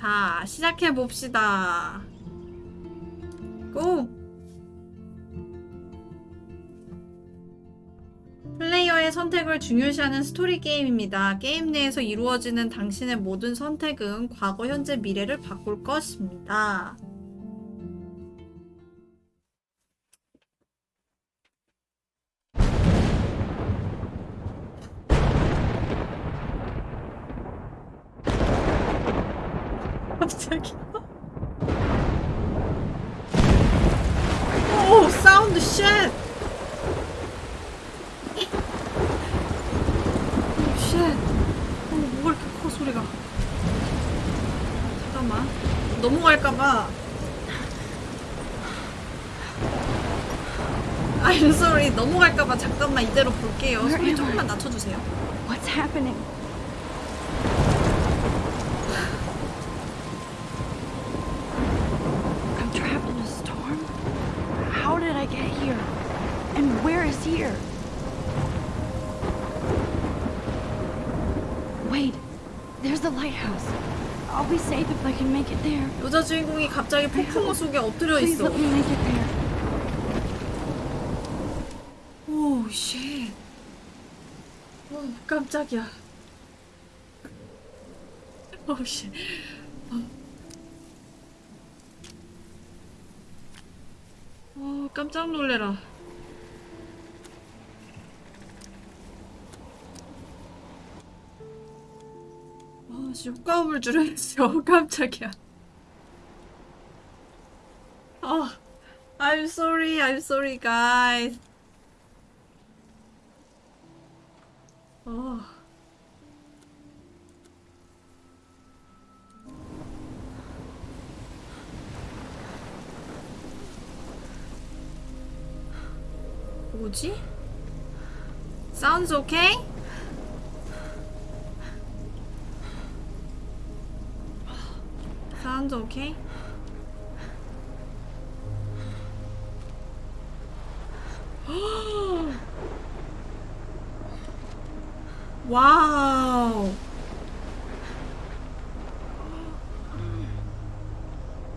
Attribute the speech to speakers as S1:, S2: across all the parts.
S1: 자, 시작해 봅시다. 고! 플레이어의 선택을 중요시하는 스토리 게임입니다. 게임 내에서 이루어지는 당신의 모든 선택은 과거, 현재, 미래를 바꿀 것입니다. 이대로 볼게요. 소리 조금만 낮춰주세요.
S2: What's happening? I'm trapped in a storm? How did I get here? And where is here? Wait, there's the lighthouse. I'll be safe if I can make it there.
S1: 여자 주인공이 갑자기 폭풍우 속에 엎드려
S2: Please
S1: 있어.
S2: let me make it
S1: 깜짝이야. 오, 쉣. 어. 어, 깜짝 놀래라. 아, 씨, 효과음을 줄였어. 깜짝이야. 어, I'm sorry, I'm sorry, guys. 어. 뭐지? Sounds okay? Sounds okay? 와우.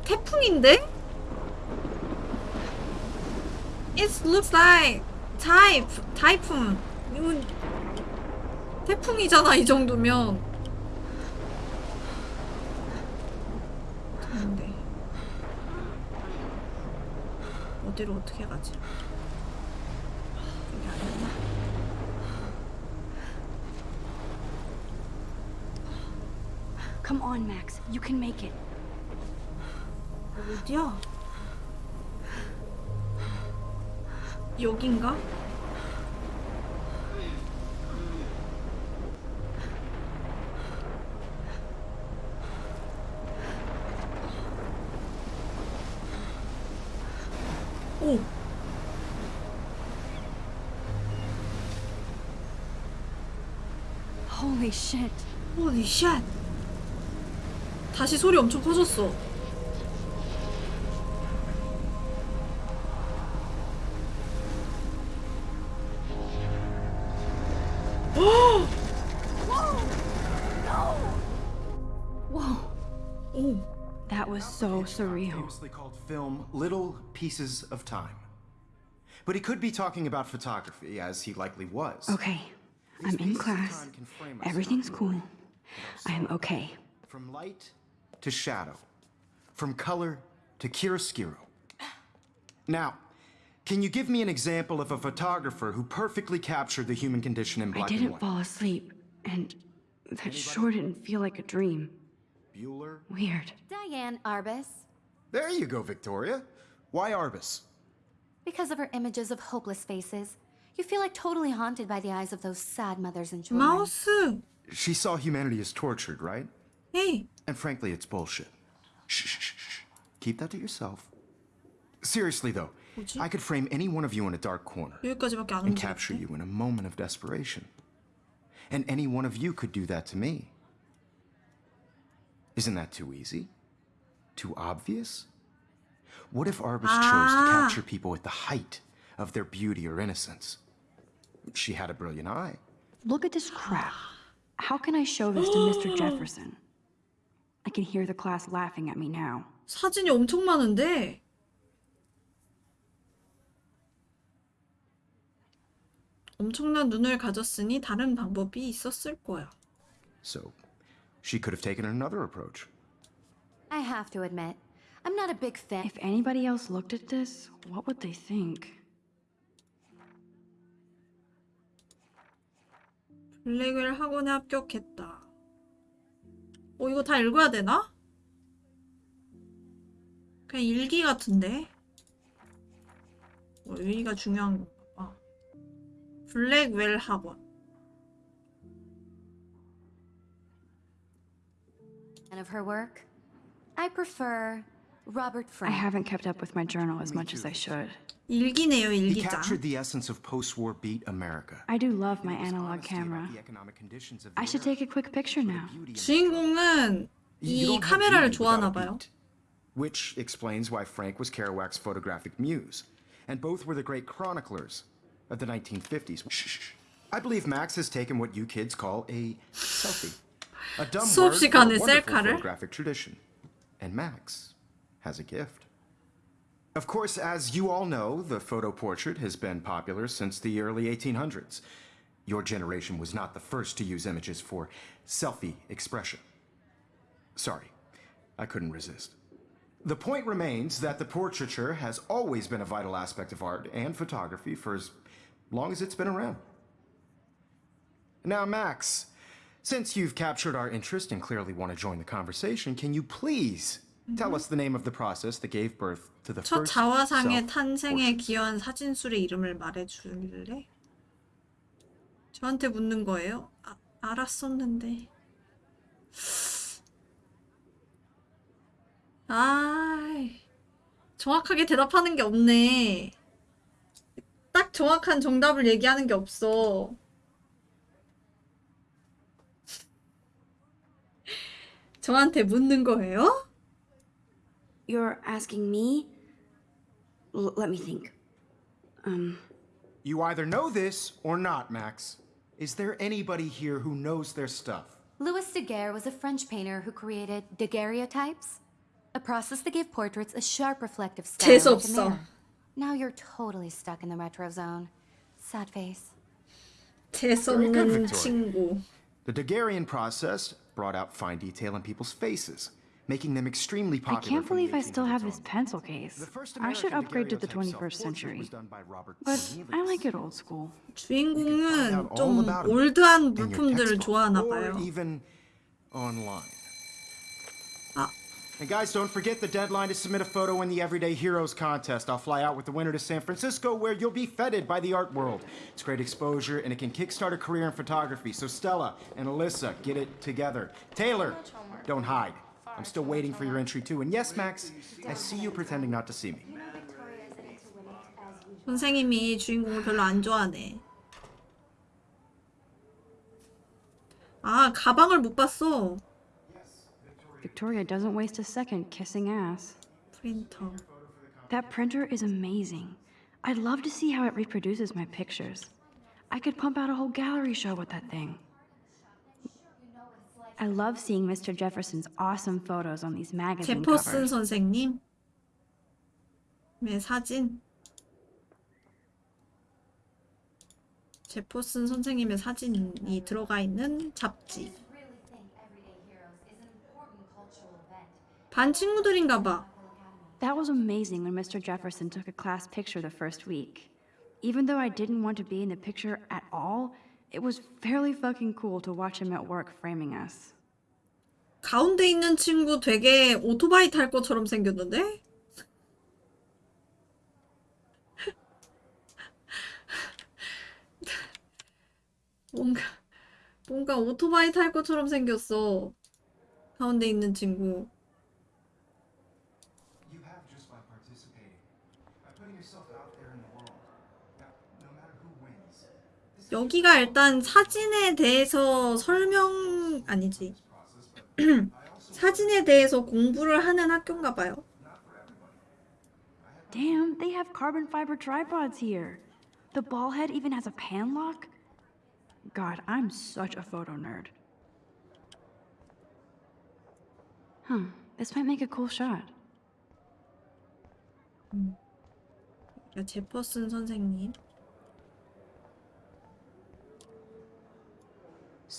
S1: 태풍인데? It looks like type, 타이푼. 이건 태풍이잖아 이 정도면. 근데 어디로 어떻게 가지?
S2: on, Max. You can make it.
S1: 어디야? 여긴가? 오!
S2: Holy shit.
S1: 호리 샷! 다시 소리 엄청 커졌어.
S2: Whoa.
S1: 오!
S2: That was so surreal.
S3: famously called film Little Pieces of Time. But he could be talking about photography, as he likely was.
S2: Okay, I'm in
S3: pieces of
S2: class.
S3: time can frame us
S2: Everything's cool. I am okay.
S3: From light to shadow, from color to chiaroscuro. Now, can you give me an example of a photographer who perfectly captured the human condition in black and white?
S2: I didn't fall asleep, and that Anybody? sure didn't feel like a dream.
S3: Bueller?
S2: Weird.
S4: Diane Arbus.
S3: There you go, Victoria. Why Arbus?
S4: Because of her images of hopeless faces. You feel like totally haunted by the eyes of those sad mothers and children.
S1: Mouse.
S3: She saw humanity as tortured, right?
S1: Hey.
S3: And frankly, it's bullshit. Shh, shh, shh. Keep that to yourself. Seriously, though,
S1: 뭐지?
S3: I could frame any one of you in a dark corner and capture you in a moment of desperation. And any one of you could do that to me. Isn't that too easy? Too obvious? What if Arbus chose to capture people at the height of their beauty or innocence? She had a brilliant eye.
S2: Look at this crap. How can I show this to Mr. Jefferson? I can hear the class laughing at me now.
S1: 사진이 엄청 많은데. 엄청난 눈을 가졌으니 다른 방법이 있었을 거야.
S3: So, she could have taken another approach.
S4: I have to admit, I'm not a big fan.
S2: If anybody else looked at this, what would they think?
S1: 블랙웰 학원에 합격했다. 어, 이거 다 읽어야 되나? 그냥 일기 같은데? 어, 여기가 중요한 건가 봐. 블랙웰 학원.
S4: of her work. I prefer Robert
S2: I
S4: Frank.
S2: haven't kept up with my journal as much as I should.
S1: 일기네요,
S3: He
S1: 일기장.
S3: captured the essence of post-war beat America.
S2: I do love my
S3: His
S2: analog
S3: honesty about
S2: camera.
S3: the economic conditions of
S2: I
S3: the
S2: should
S3: era,
S2: take a quick picture now.
S3: beauty and
S1: 주인공은
S3: You
S1: 이
S3: don't have
S1: 카메라를
S3: beauty
S1: 좋아하나
S3: without a
S1: 봐요.
S3: beat. Which explains why Frank was Kerouac's photographic muse. And both were the great chroniclers of the 1950s. Shh, shh, shh. I believe Max has taken what you kids call a selfie. A dumb word
S1: 수업
S3: for a
S1: 시간에
S3: wonderful
S1: 셀카를?
S3: photographic tradition. And Max has a gift. Of course, as you all know, the photo portrait has been popular since the early 1800s. Your generation was not the first to use images for selfie expression. Sorry, I couldn't resist. The point remains that the portraiture has always been a vital aspect of art and photography for as long as it's been around. Now, Max, since you've captured our interest and clearly want to join the conversation, can you please tell us the name of the process that gave birth to the
S1: 첫
S3: first
S1: 자화상의? 탄생에 기여한 사진술의 이름을 말해 줄래? 저한테 묻는 거예요? 아, 알았었는데. 아, 정확하게 대답하는 게 없네. 딱 정확한 정답을 얘기하는 게 없어. 저한테 묻는 거예요?
S2: You're asking me? L- let me think. Um,
S3: You either know this or not, Max. Is there anybody here who knows their stuff?
S4: Louis Daguerre was a French painter who created daguerreotypes, a process that gave portraits a sharp reflective style. like a
S1: 재수없어.
S4: mirror. Now you're totally stuck in the retro zone. Sad face.
S1: 재수없는
S3: Victoria.
S1: 친구.
S3: The Daguerrean process brought out fine detail in people's faces, making them extremely
S2: I
S3: popular.
S2: can't
S3: from the
S2: believe I still have
S3: 1800s
S2: this
S3: on.
S2: pencil case.
S3: The first
S2: I should
S3: American
S2: upgrade to the
S3: daguerreotype
S2: 21st
S3: self-portrait
S2: century.
S3: was done by Robert
S2: But I
S3: Cornelius.
S2: like it old school.
S1: 주인공은
S3: Find out
S1: 좀
S3: all about 'em
S1: 올드한
S3: in your
S1: 물품들을
S3: textbook
S1: 좋아하나
S3: or
S1: 봐요.
S3: even online.
S1: 아,
S3: And guys, don't forget the deadline to submit a photo in the Everyday Heroes contest. I'll fly out with the winner to San Francisco, where you'll be feted by the art world. It's great exposure, and it can kickstart a career in photography. So Stella and Alyssa, get it together. Taylor, don't hide. I'm still waiting for your entry too. And yes, Max, I see you pretending not to see me.
S1: 선생님이 주인공을 별로 안 좋아하네. 아, 가방을 못 봤어.
S2: Victoria doesn't waste a second kissing ass.
S1: 프린터.
S2: That printer is amazing. I'd love to see how it reproduces my pictures. I could pump out a whole gallery show with that thing. I love seeing Mr. Jefferson's awesome photos on these magazine
S1: 제퍼슨
S2: covers.
S1: 선생님. 의 사진. 제퍼슨 선생님의 사진이 들어가 있는 잡지. 반 친구들인가 봐.
S2: That was amazing when Mr. Jefferson took a class picture the first week. Even though I didn't want to be in the picture at all, it was fairly fucking cool to watch him at work framing us.
S1: 가운데 있는 친구 되게 오토바이 탈 것처럼 생겼는데? 뭔가 뭔가 오토바이 탈 것처럼 생겼어. 가운데 있는 친구.
S3: You have just by participating, by putting yourself out there in the world. Now, no matter who wins,
S1: 여기가 일단 사진에 대해서 설명 아니지. 사진에 대해서 공부를 하는 학교인가 봐요.
S2: Damn, they have carbon fiber tripods here. The ball head even has a pan lock. God, I'm such a photo nerd. Huh, this might make a cool shot.
S1: 야, 제퍼슨 선생님.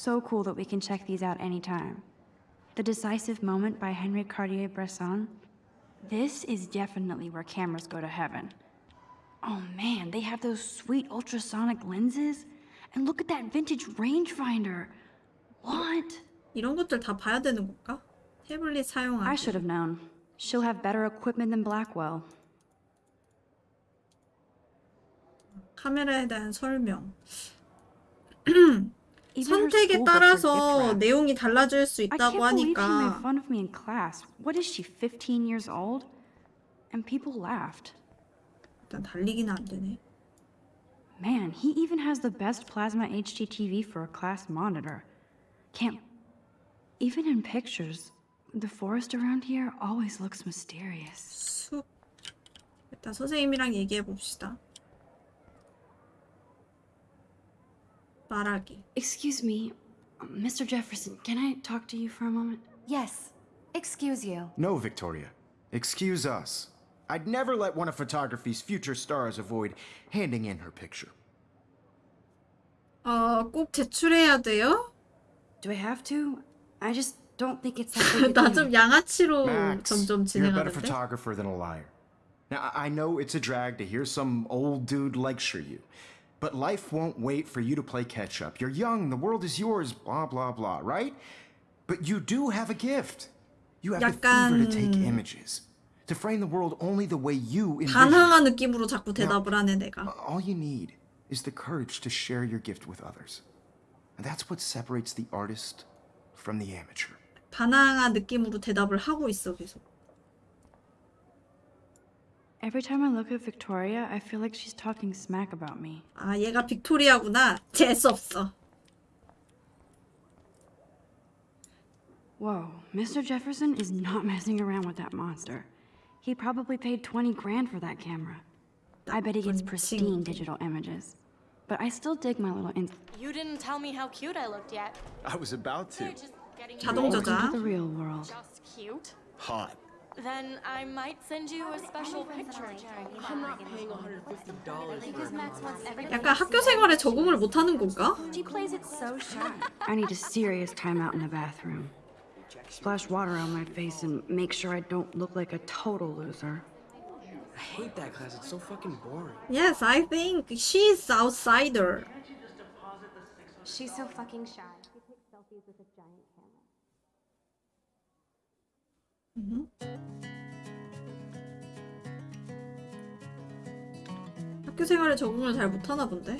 S2: So cool that we can check these out anytime. The Decisive Moment by Henry Cartier-Bresson. This is definitely where cameras go to heaven. Oh man, they have those sweet ultrasonic lenses. And look at that vintage rangefinder. What?
S1: 이런 것들 다 봐야 되는 건가? 태블릿
S2: I
S1: 사용하기.
S2: should have known. She'll have better equipment than Blackwell.
S1: 카메라에 대한 설명. 선택에 따라서. 내용이 달라질 수 있다고 하니까
S2: fun of me in class. What is she, 15 years old? And people laughed.
S1: 일단 달리기는 안 되네.
S2: Man, he even has the best plasma HDTV for a class monitor. Can't. Even in pictures, the forest around here always looks mysterious.
S1: 숲. 일단 선생님이랑 얘기해 봅시다. 말하기.
S2: Excuse me, Mr. Jefferson, can I talk to you for a moment?
S4: Yes. Excuse you.
S3: No, Victoria. Excuse us. I'd never let one of photography's future stars avoid handing in her picture.
S1: 어, 꼭 제출해야 돼요?
S2: Do I have to? I just don't think it's that big a
S1: 나
S2: deal.
S1: 좀 양아치로
S3: Max,
S1: 점점
S3: you're a better
S1: 진행하는데.
S3: photographer than a liar. Now, I I know it's a drag to hear some old dude lecture you, but life won't wait for you to play catch up. You're young, the world is yours, blah, blah, blah, right? But you do have a gift. You have the fever to take
S1: 약간-
S3: images, to frame the world only the way you envision. it.
S1: 반항아 느낌으로 자꾸 대답을 하네 내가.
S3: All you need is the courage to share your gift with others. And that's what separates the artist from the amateur.
S1: 반항아 느낌으로 대답을 하고 있어 계속.
S2: Every time I look at Victoria, I feel like she's talking smack about me.
S1: 아 얘가 빅토리아구나. 재수 없어.
S2: Whoa, Mr. Jefferson is not messing around with that monster. He probably paid 20 grand for that camera. I bet he gets
S1: 나쁜
S2: pristine
S1: 친구.
S2: digital images. But I still dig my little in-
S5: You didn't tell me how cute I looked yet.
S3: I was about to.
S5: You're just getting
S1: 자동
S2: into
S1: 저장.
S2: the real world.
S5: just cute.
S3: Hot.
S5: Then I might send you a special picture.
S6: I'm not paying $150 for a
S1: 약간 학교 생활에 적응을 못하는 건가?
S2: She plays it so shy. I need a serious timeout in the bathroom. Splash water on my face and make sure I don't look like a total loser.
S6: I hate that class. It's so fucking boring.
S1: Yes, I think she's outsider.
S7: She's so fucking shy. She takes selfies with a
S1: 학교 생활에 적응을 잘 못하나 본데.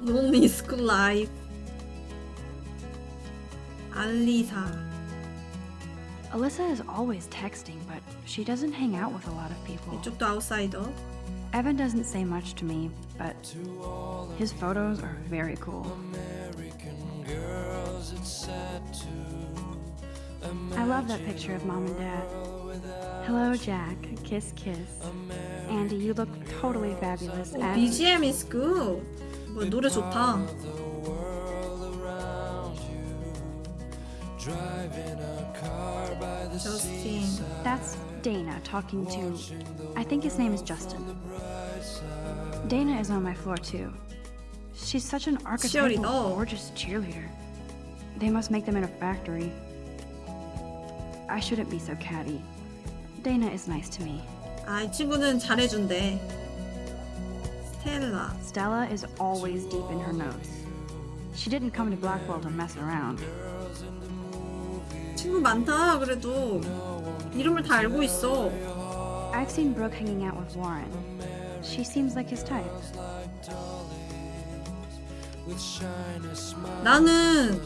S1: Lonely School Life. 알리사.
S2: Alyssa is always texting, but she doesn't hang out with a lot of people.
S1: 이쪽도 아웃사이더.
S2: Evan doesn't say much to me, but his photos are very cool. I love that picture of mom and dad. Hello, Jack. Kiss, kiss. Andy, you look totally fabulous.
S1: 오,
S2: as-
S1: BGM is good. 뭐 노래 좋다. 저스틴.
S2: That's Dana talking to. I think his name is Justin. Dana is on my floor too. She's such an archetypal,
S1: Cheerleader.
S2: gorgeous cheerleader. They must make them in a factory. I shouldn't be so catty. Dana is nice to me.
S1: 아, 이 친구는 잘해준대. 스텔라.
S2: Stella is always deep in her notes. She didn't come to Blackwell to mess around.
S1: 친구 많다, 그래도. 이름을 다 알고 있어.
S2: I've seen Brooke hanging out with Warren. She seems like his type.
S1: 나는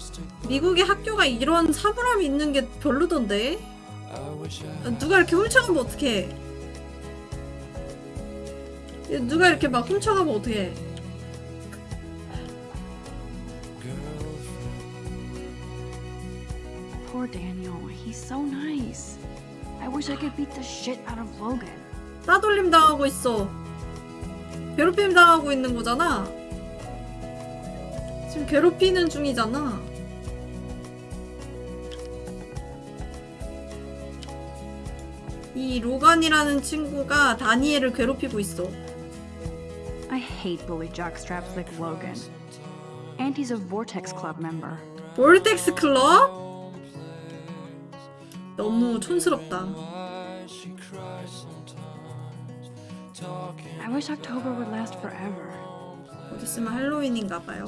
S1: 미국의 학교가 이런 사물함이 있는 게 별로던데. 누가 이렇게 훔쳐가면 어떡해. 누가 이렇게 막 훔쳐가면 어떡해.
S2: Poor Daniel. He's so nice. I wish I could beat the shit out of Logan.
S1: 따돌림 당하고 있어. 괴롭힘 당하고 있는 거잖아. 지금 괴롭히는 중이잖아. 이 로간이라는 친구가 다니엘을 괴롭히고 있어.
S2: I hate bully jockstraps like Logan. And he's a Vortex Club member.
S1: 볼텍스 클럽? 너무 촌스럽다.
S2: I wish October would last forever.
S1: 곧 있으면 할로윈인가 봐요.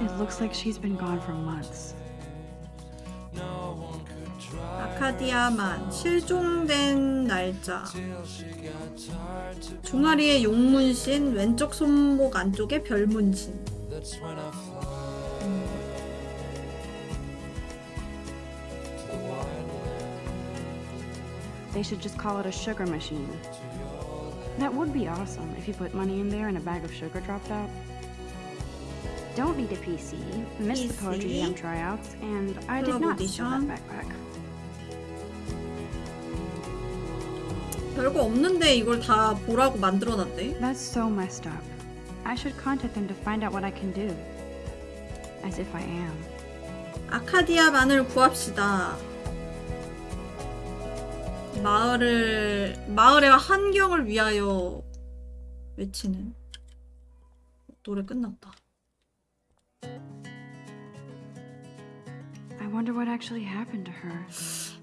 S2: It looks like she's been gone for months.
S1: 아카디아만 실종된 날짜. 종아리에 용문신, 왼쪽 손목 안쪽에 별문신.
S2: They should just call it a sugar machine. That would be awesome if you put money in there and a bag of sugar dropped out. Don't need a PC, missed the Poetry
S1: PC.
S2: Jam tryouts, and I did
S1: Club
S2: not steal that
S1: audition.
S2: backpack.
S1: 별거 없는데 이걸 다 보라고 만들어놨대.
S2: That's so messed up. I should contact them to find out what I can do. As if I am.
S1: 아카디아만을 구합시다. 마을을 마을의 환경을 위하여 외치는 노래 끝났다.
S2: I wonder what actually happened to her.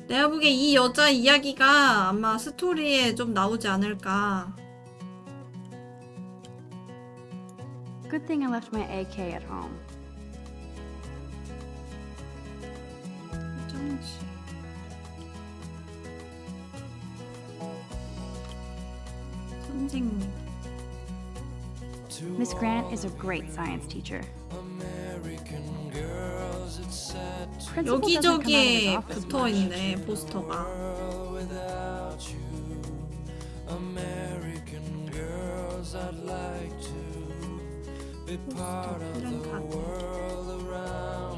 S1: 내가 보기에 이 여자 이야기가 아마 스토리에 좀 나오지 않을까.
S2: Good thing I left my AK at home.
S1: 선생님.
S2: Miss Grant is a great science teacher. Principal doesn't come out of his
S1: 여기저기에
S2: office
S1: 붙어
S2: much.
S1: 있네 포스터가. 포스터 플랜카드.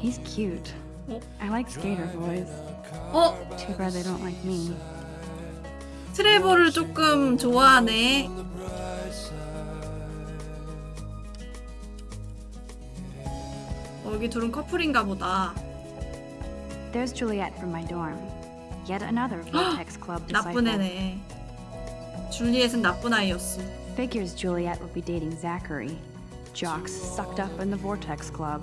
S2: He's cute.
S1: Oh.
S2: I like skater boys.
S1: 어?
S2: Too bad they don't like me.
S1: 트레버를 조금 좋아하네. 어, 여기 둘은 커플인가 보다.
S2: There's Juliet from my dorm. Yet another Vortex Club
S1: 나쁜
S2: disciple.
S1: 애네. 줄리엣은 나쁜 아이였어.
S2: Figures Juliet would be dating Zachary. Jocks sucked up in the Vortex Club.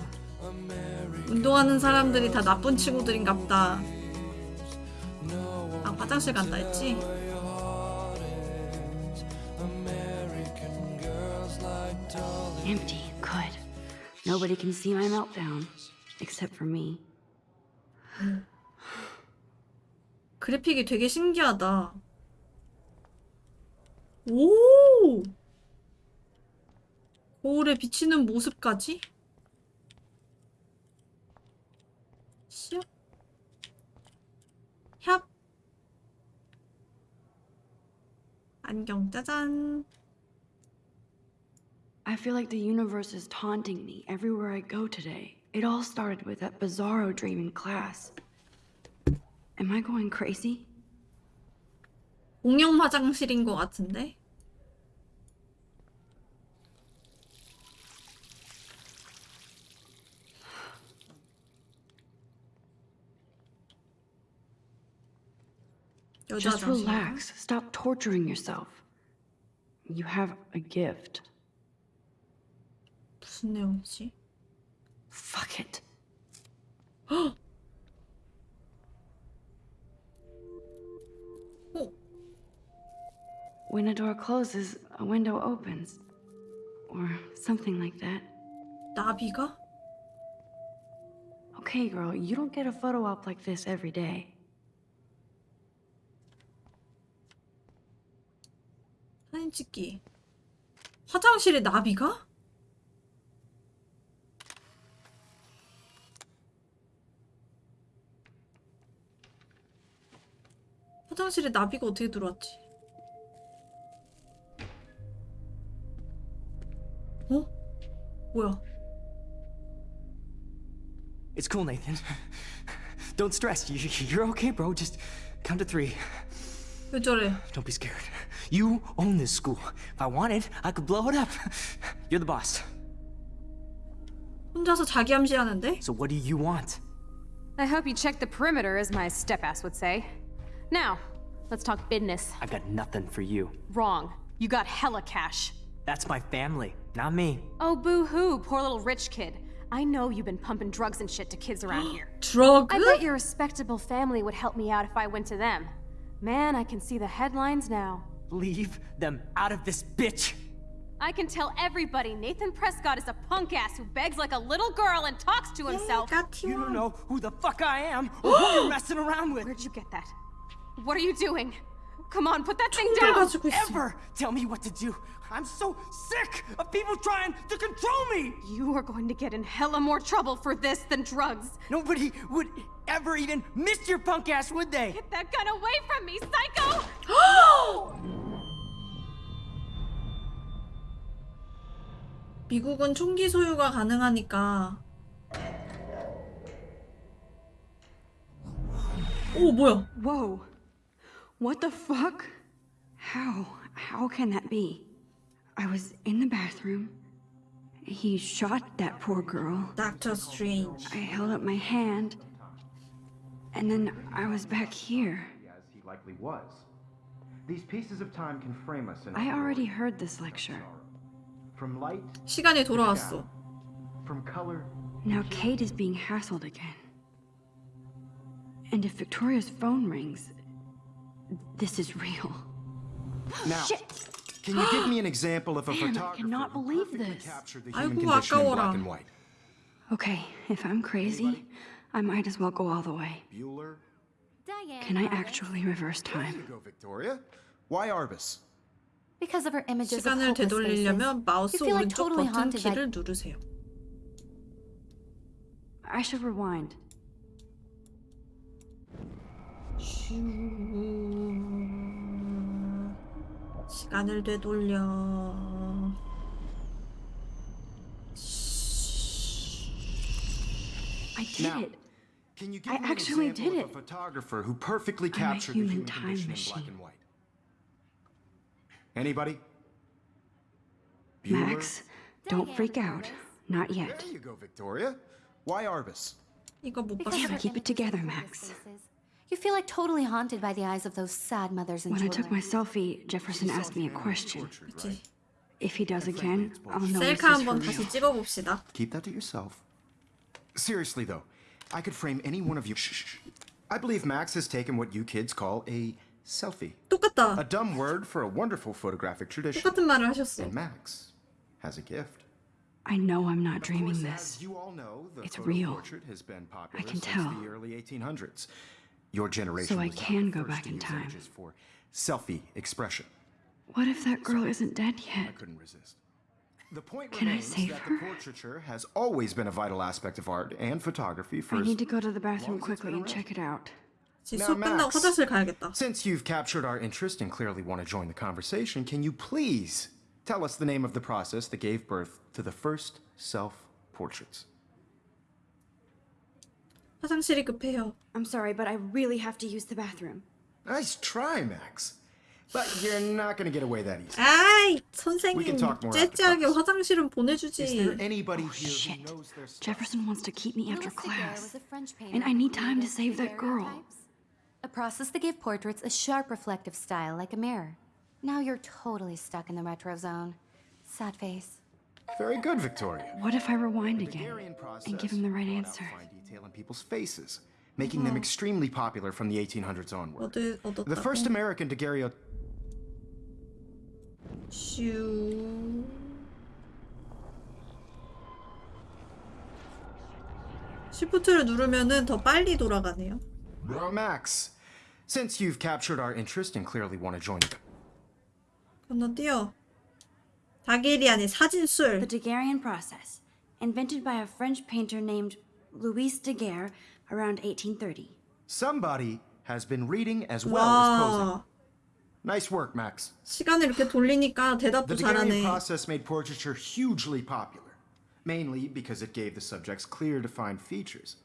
S1: 운동하는 사람들이 다 나쁜 친구들인가 보다. 아, 화장실 간다 했지?
S2: Empty. Good. Nobody can see my meltdown. Except for me.
S1: 그래픽이 되게 신기하다. 오! 거울에 비치는 모습까지? 시작. 협. 안경 짜잔.
S2: I feel like the universe is taunting me everywhere I go today. It all started with that bizarro dream in class. Am I going crazy?
S1: 공용 화장실인 것 같은데? 여자
S2: Just
S1: 화장실.
S2: relax. Stop torturing yourself. You have a gift.
S1: 무슨 내용이지?
S2: Fuck it.
S1: 어,
S2: When a door closes, a window opens. Or something like that.
S1: 나비가?
S2: Okay, girl, you don't get a photo op like this every day.
S1: 사진 찍기. 화장실에 나비가? 화장실에 나비가 어떻게 들어왔지? 어? 뭐야?
S6: It's cool, Nathan. Don't stress. You, you're okay, bro. Just count to three.
S1: 왜 저래?
S6: Don't be scared. You own this school. If I wanted, I could blow it up. You're the boss.
S1: 혼자서 자기 암시하는데?
S6: So what do you want?
S7: I hope you checked the perimeter, as my step-ass would say. Now, let's talk business.
S6: I've got nothing for you.
S7: Wrong. You got hella cash.
S6: That's my family, not me.
S7: Oh, boo-hoo, poor little rich kid. I know you've been pumping drugs and shit to kids around here.
S1: Drug?
S7: I bet your respectable family would help me out if I went to them. Man, I can see the headlines now.
S6: Leave them out of this bitch!
S7: I can tell everybody Nathan Prescott is a punk ass who begs like a little girl and talks to himself.
S6: Yeah, you, you don't know who the fuck I am or who you're messing around with.
S7: Where'd you get that? What are you doing? Come on, put that thing down!
S1: 가지고 있어.
S6: Ever tell me what to do. I'm so sick of people trying to control me.
S7: You are going to get in hella more trouble for this than drugs.
S6: Nobody would ever even miss your punk ass, would they?
S7: Get that gun away from me, psycho!
S1: 미국은 총기 소유가 가능하니까. 오, 뭐야?
S2: Whoa. What the fuck? How? How can that be? I was in the bathroom. He shot that poor girl.
S1: 닥터 스트레인지.
S2: I held up my hand. And then I was back here.
S3: As he likely was. These pieces of time can frame us in
S2: I already heard this lecture.
S3: from light,
S1: 시간이 돌아왔어.
S3: from color.
S2: Now Kate is being hassled again. And if Victoria's phone rings, this is real.
S3: Now,
S2: Shit.
S3: can you give me an example of a
S2: Damn,
S3: photographer
S2: I
S3: cannot
S2: believe this.
S3: captured the human condition in black and white?
S2: Okay, if I'm crazy, Anybody? I might as well go all the way.
S3: Bueller?
S4: Diane
S2: Can I actually reverse time?
S3: Go, Victoria. Why Arbus?
S4: Because of her images of hopeless faces. You feel like totally haunted.
S2: I should rewind.
S1: 시간을 되돌려.
S2: I did
S3: Now,
S2: it.
S3: Can you give
S2: I
S3: me an
S2: actually
S3: example
S2: did
S3: of a
S2: it.
S3: photographer who perfectly
S2: I'm a
S3: captured the
S2: human
S3: human
S2: time
S3: condition in
S2: machine.
S3: black and white? Anybody? Bueller?
S2: Max, don't
S4: Diane
S2: freak out.
S4: Arbus.
S2: Not yet.
S3: There you go, Victoria. Why Arbus?
S1: 이거 못
S4: Because
S1: 봤어.
S4: of her
S2: keep it
S4: images
S2: together,
S4: of
S2: Max.
S4: hopeless faces. You feel like totally haunted by the eyes of those sad mothers and
S2: When I
S4: children.
S2: took my selfie, Jefferson asked me a question.
S1: 그치.
S2: If he does again, I'll know this
S1: 셀카
S2: is for
S1: 한번
S2: real.
S1: 다시 찍어봅시다.
S3: Keep that to yourself. Seriously, though, I could frame any one of you. Shh, shh, shh. I believe Max has taken what you kids call a selfie. A
S1: 똑같다.
S3: dumb word for a wonderful photographic tradition.
S1: 똑같은 말을 하셨어.
S3: And Max has a gift.
S2: I know I'm not
S3: Of
S2: dreaming
S3: course,
S2: this.
S3: As you all know, the
S2: It's
S3: photo
S2: real.
S3: portrait has been popular
S2: can
S3: since
S2: tell.
S3: the early 1800s. Your generation.
S2: So I can go back in time.
S3: For selfie expression.
S2: What if that girl Sorry. isn't dead yet?
S3: I couldn't resist. The point
S2: Can I save
S3: that
S2: her?
S3: the portraiture has always been a vital aspect of art and photography for
S2: I need to go to the bathroom quickly and check it out.
S3: Now, Max, since you've captured our interest and clearly want to join the conversation, can you please tell us the name of the process that gave birth to the first self-portraits?
S1: 화장실이 급해요.
S2: I'm sorry, but I really have to use the bathroom.
S3: Nice try, Max. But you're not going to get away that easy.
S1: 아이,
S3: We
S1: 선생님
S3: can talk more after
S1: 째째하게
S3: class.
S1: 화장실은
S3: Is there
S1: 보내주지.
S3: anybody here
S2: Shit.
S3: who knows their stuff?
S2: Jefferson wants to keep me after
S4: Louis Daguerre
S2: class.
S4: was a French painter
S2: And I
S4: who
S2: need time to
S4: created
S2: save that girl.
S4: daguerreotypes, A process that gave portraits a sharp reflective style like a mirror. Now you're totally stuck in the retro zone. Sad face.
S3: Very good, Victoria.
S2: What if I rewind again
S3: Daguerrean process
S2: and give him the right
S3: brought out
S2: answer?
S3: fine detail in people's faces, making them extremely popular from the 1800s onward.
S1: 얻을,
S3: The first
S1: 얻었다고.
S3: American daguerreotype
S1: 슈. 시프트를 누르면은 더 빨리 돌아가네요.
S3: Max, since you've captured our interest and clearly want to join the
S1: 건너뛰어. 다게리안의
S2: The
S1: 사진술.
S2: Daguerrean process, invented by a French painter named Louis Daguerre around 1830.
S3: Somebody has been reading as well as posing.
S1: 와.
S3: Nice work, Max.
S1: 시간을 이렇게 돌리니까 대답도
S3: The Daguerrean
S1: 잘하네.
S3: process made portraiture hugely popular, mainly because it gave the subjects clear, defined features.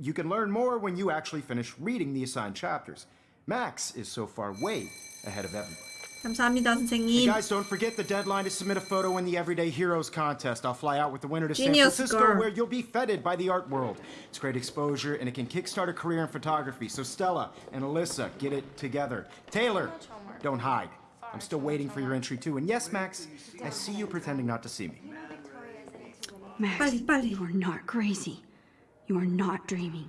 S3: You can learn more when you actually finish reading the assigned chapters. Max is so far way ahead of everybody.
S1: 감사합니다,
S3: Hey
S1: 선생님.
S3: guys, don't forget the deadline to submit a photo in the Everyday Heroes contest. I'll fly out with the winner to
S1: Genius
S3: San Francisco,
S1: girl.
S3: where you'll be feted by the art world. It's great exposure, and it can kickstart a career in photography. So Stella and Alyssa, get it together. Taylor, don't hide. I'm still waiting for your entry too. And yes, Max, I see you pretending not to see me.
S2: Max,
S1: 빨리, 빨리.
S2: you are not crazy. You are not dreaming.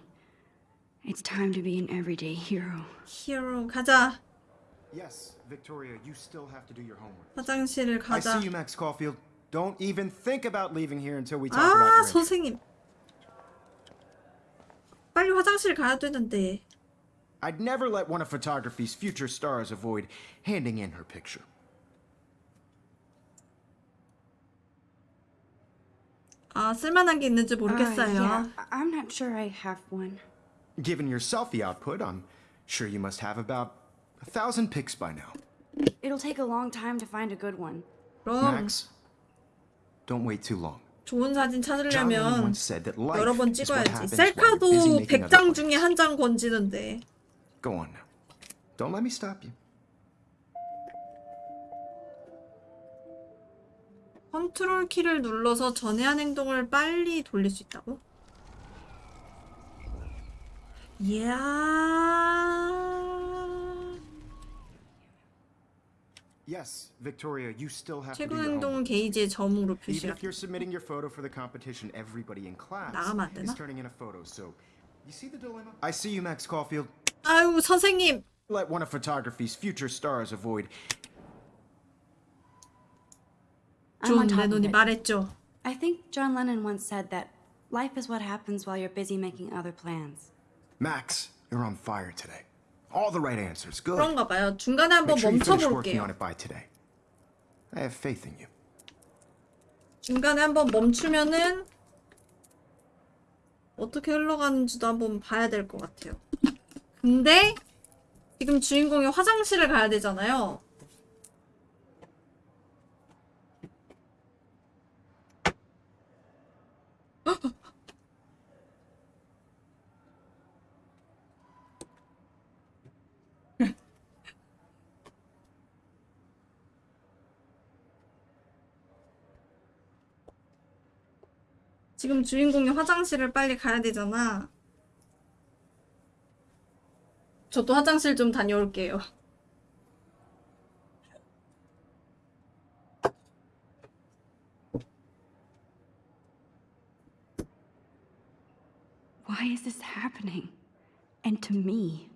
S2: It's time to be an everyday hero.
S1: 히어로 가자.
S3: Yes, Victoria, you still have to do your homework.
S1: 화장실을
S3: I
S1: 가자.
S3: see you, Max Caulfield. Don't even think about leaving here until we talk
S1: 아,
S3: about your entry.
S1: 선생님. 빨리 화장실 가야 되는데.
S3: I'd never let one of photography's future stars avoid handing in her picture.
S1: 아, 쓸만한 게 있는지
S2: Uh,
S1: 모르겠어요.
S2: yeah, I- I'm not sure I have one.
S3: Given your selfie output, I'm sure you must have about a thousand pics by now.
S2: It'll take a long time to find a good one.
S1: 그럼
S3: Max, don't wait too long.
S1: 좋은 사진 찾으려면
S3: once said that life
S1: 여러 번
S3: is what
S1: 찍어야지.
S3: happens while you're busy
S1: 셀카도
S3: making other
S1: 100장
S3: plans.
S1: 중에 한 장 건지는데.
S3: Go on now. Don't let me stop you.
S1: 컨트롤 키를 눌러서 전에 한 행동을 빨리 돌릴 수 있다고? 이야.
S3: Yes, Victoria, you still have to
S1: 최근
S3: do your
S1: 행동은
S3: homework.
S1: 게이지의 점으로
S3: Even
S1: 표시가
S3: if you're submitting your photo for the competition, everybody in class
S1: 나가면 안 되나?
S3: is turning in a photo. So, you see the dilemma? I see you, Max Caulfield.
S1: 아유 선생님
S3: Let one of photography's future stars avoid
S2: I'm on
S1: 존
S2: top of
S1: 레논이
S2: it.
S1: 말했죠.
S2: I think John Lennon once said that life is what happens while you're busy making other plans.
S3: Max, you're on fire today. All the right answers. Good.
S1: 그런가 봐요. 중간에 한번 멈춰 볼게요.
S3: by today. I have faith in you.
S1: 중간에 한번 멈추면은 어떻게 흘러가는지도 한번 봐야 될 것 같아요. 근데 지금 주인공이 화장실을 가야 되잖아요. 지금 주인공이 화장실을 빨리 가야 되잖아. 저도 화장실 좀 다녀올게요.
S2: Why is this happening? And to me?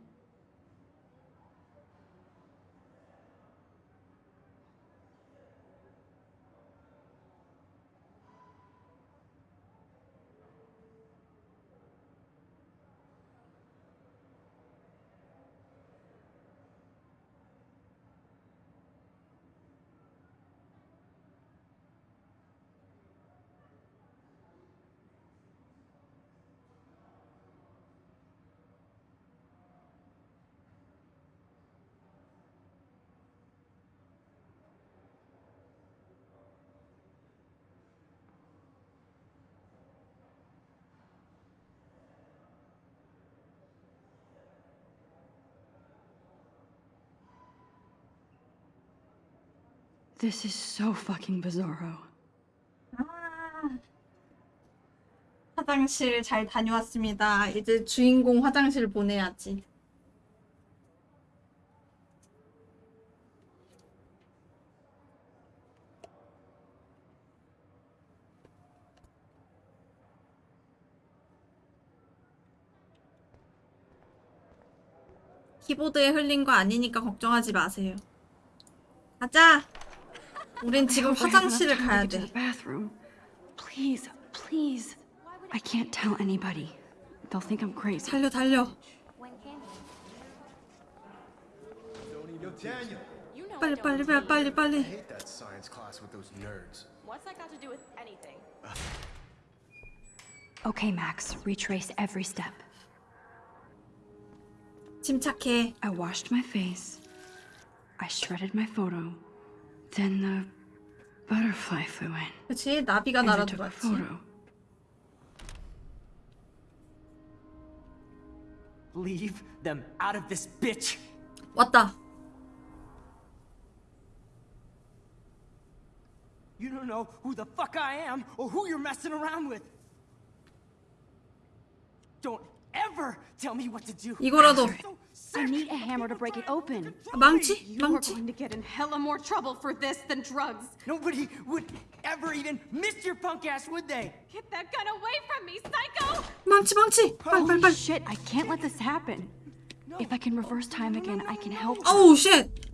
S2: This is so fucking bizarro.
S1: 화장실 잘 다녀왔습니다. 이제 주인공 화장실 보내야지. 키보드에 흘린 거 아니니까 걱정하지 마세요. 가자. 우린 지금
S2: I hope I have enough
S1: 화장실을
S2: time to
S1: 가야
S2: get to
S1: 돼.
S2: the bathroom. Please, please. I can't tell anybody. They'll think I'm crazy.
S1: 달려 달려.
S3: Daniel.
S5: You know I
S1: 빨리
S5: don't
S1: 빨리
S5: need
S1: 빨리 빨리 빨리.
S3: hate that science class with those nerds.
S5: What's that got to do with anything?
S2: Okay, Max, retrace every step.
S1: 침착해.
S2: I washed my face. I shredded my photo. Then the butterfly flew in.
S1: 그치 나비가
S2: photo.
S6: Leave them out of this bitch.
S1: 왔다.
S6: You don't know who the fuck I am or who you're messing around with. Don't ever tell me what to do.
S1: 이거라도.
S2: I need a hammer to break it open.
S1: A
S6: bounty?
S7: You're going to get in hella more trouble for this than drugs.
S6: Nobody would ever even miss your punk ass, would they?
S7: Get that gun away from me, psycho!
S1: monty bounty!
S2: Holy
S1: bye,
S2: shit, I can't let this happen. No. If I can reverse time again, I can help.
S1: Oh, shit!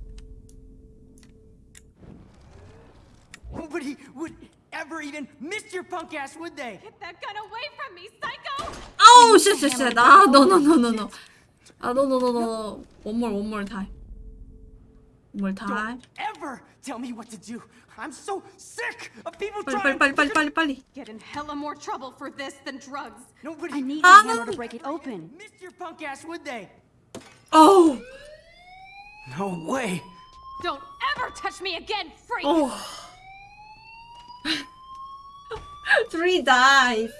S6: Nobody would ever even miss your punk ass, would they?
S7: Get that gun away from me, psycho!
S1: Oh, shit, shit, shit. Ah, no, no, no, no, no. 노 아 노노노노 원몰 원몰 타임 원몰 타임
S6: Don't ever tell me what to do. I'm so sick of people
S1: 빨리
S6: trying
S1: 빨리 빨리 빨리 빨리 빨리
S7: Get in hella more trouble for this than drugs.
S6: Nobody
S2: I need
S1: Ah,
S2: a hammer
S1: no.
S2: to break it open.
S6: miss your punk ass, would they?
S1: 어우
S6: No way.
S7: Don't ever touch me again, freak!
S1: 어 Three dies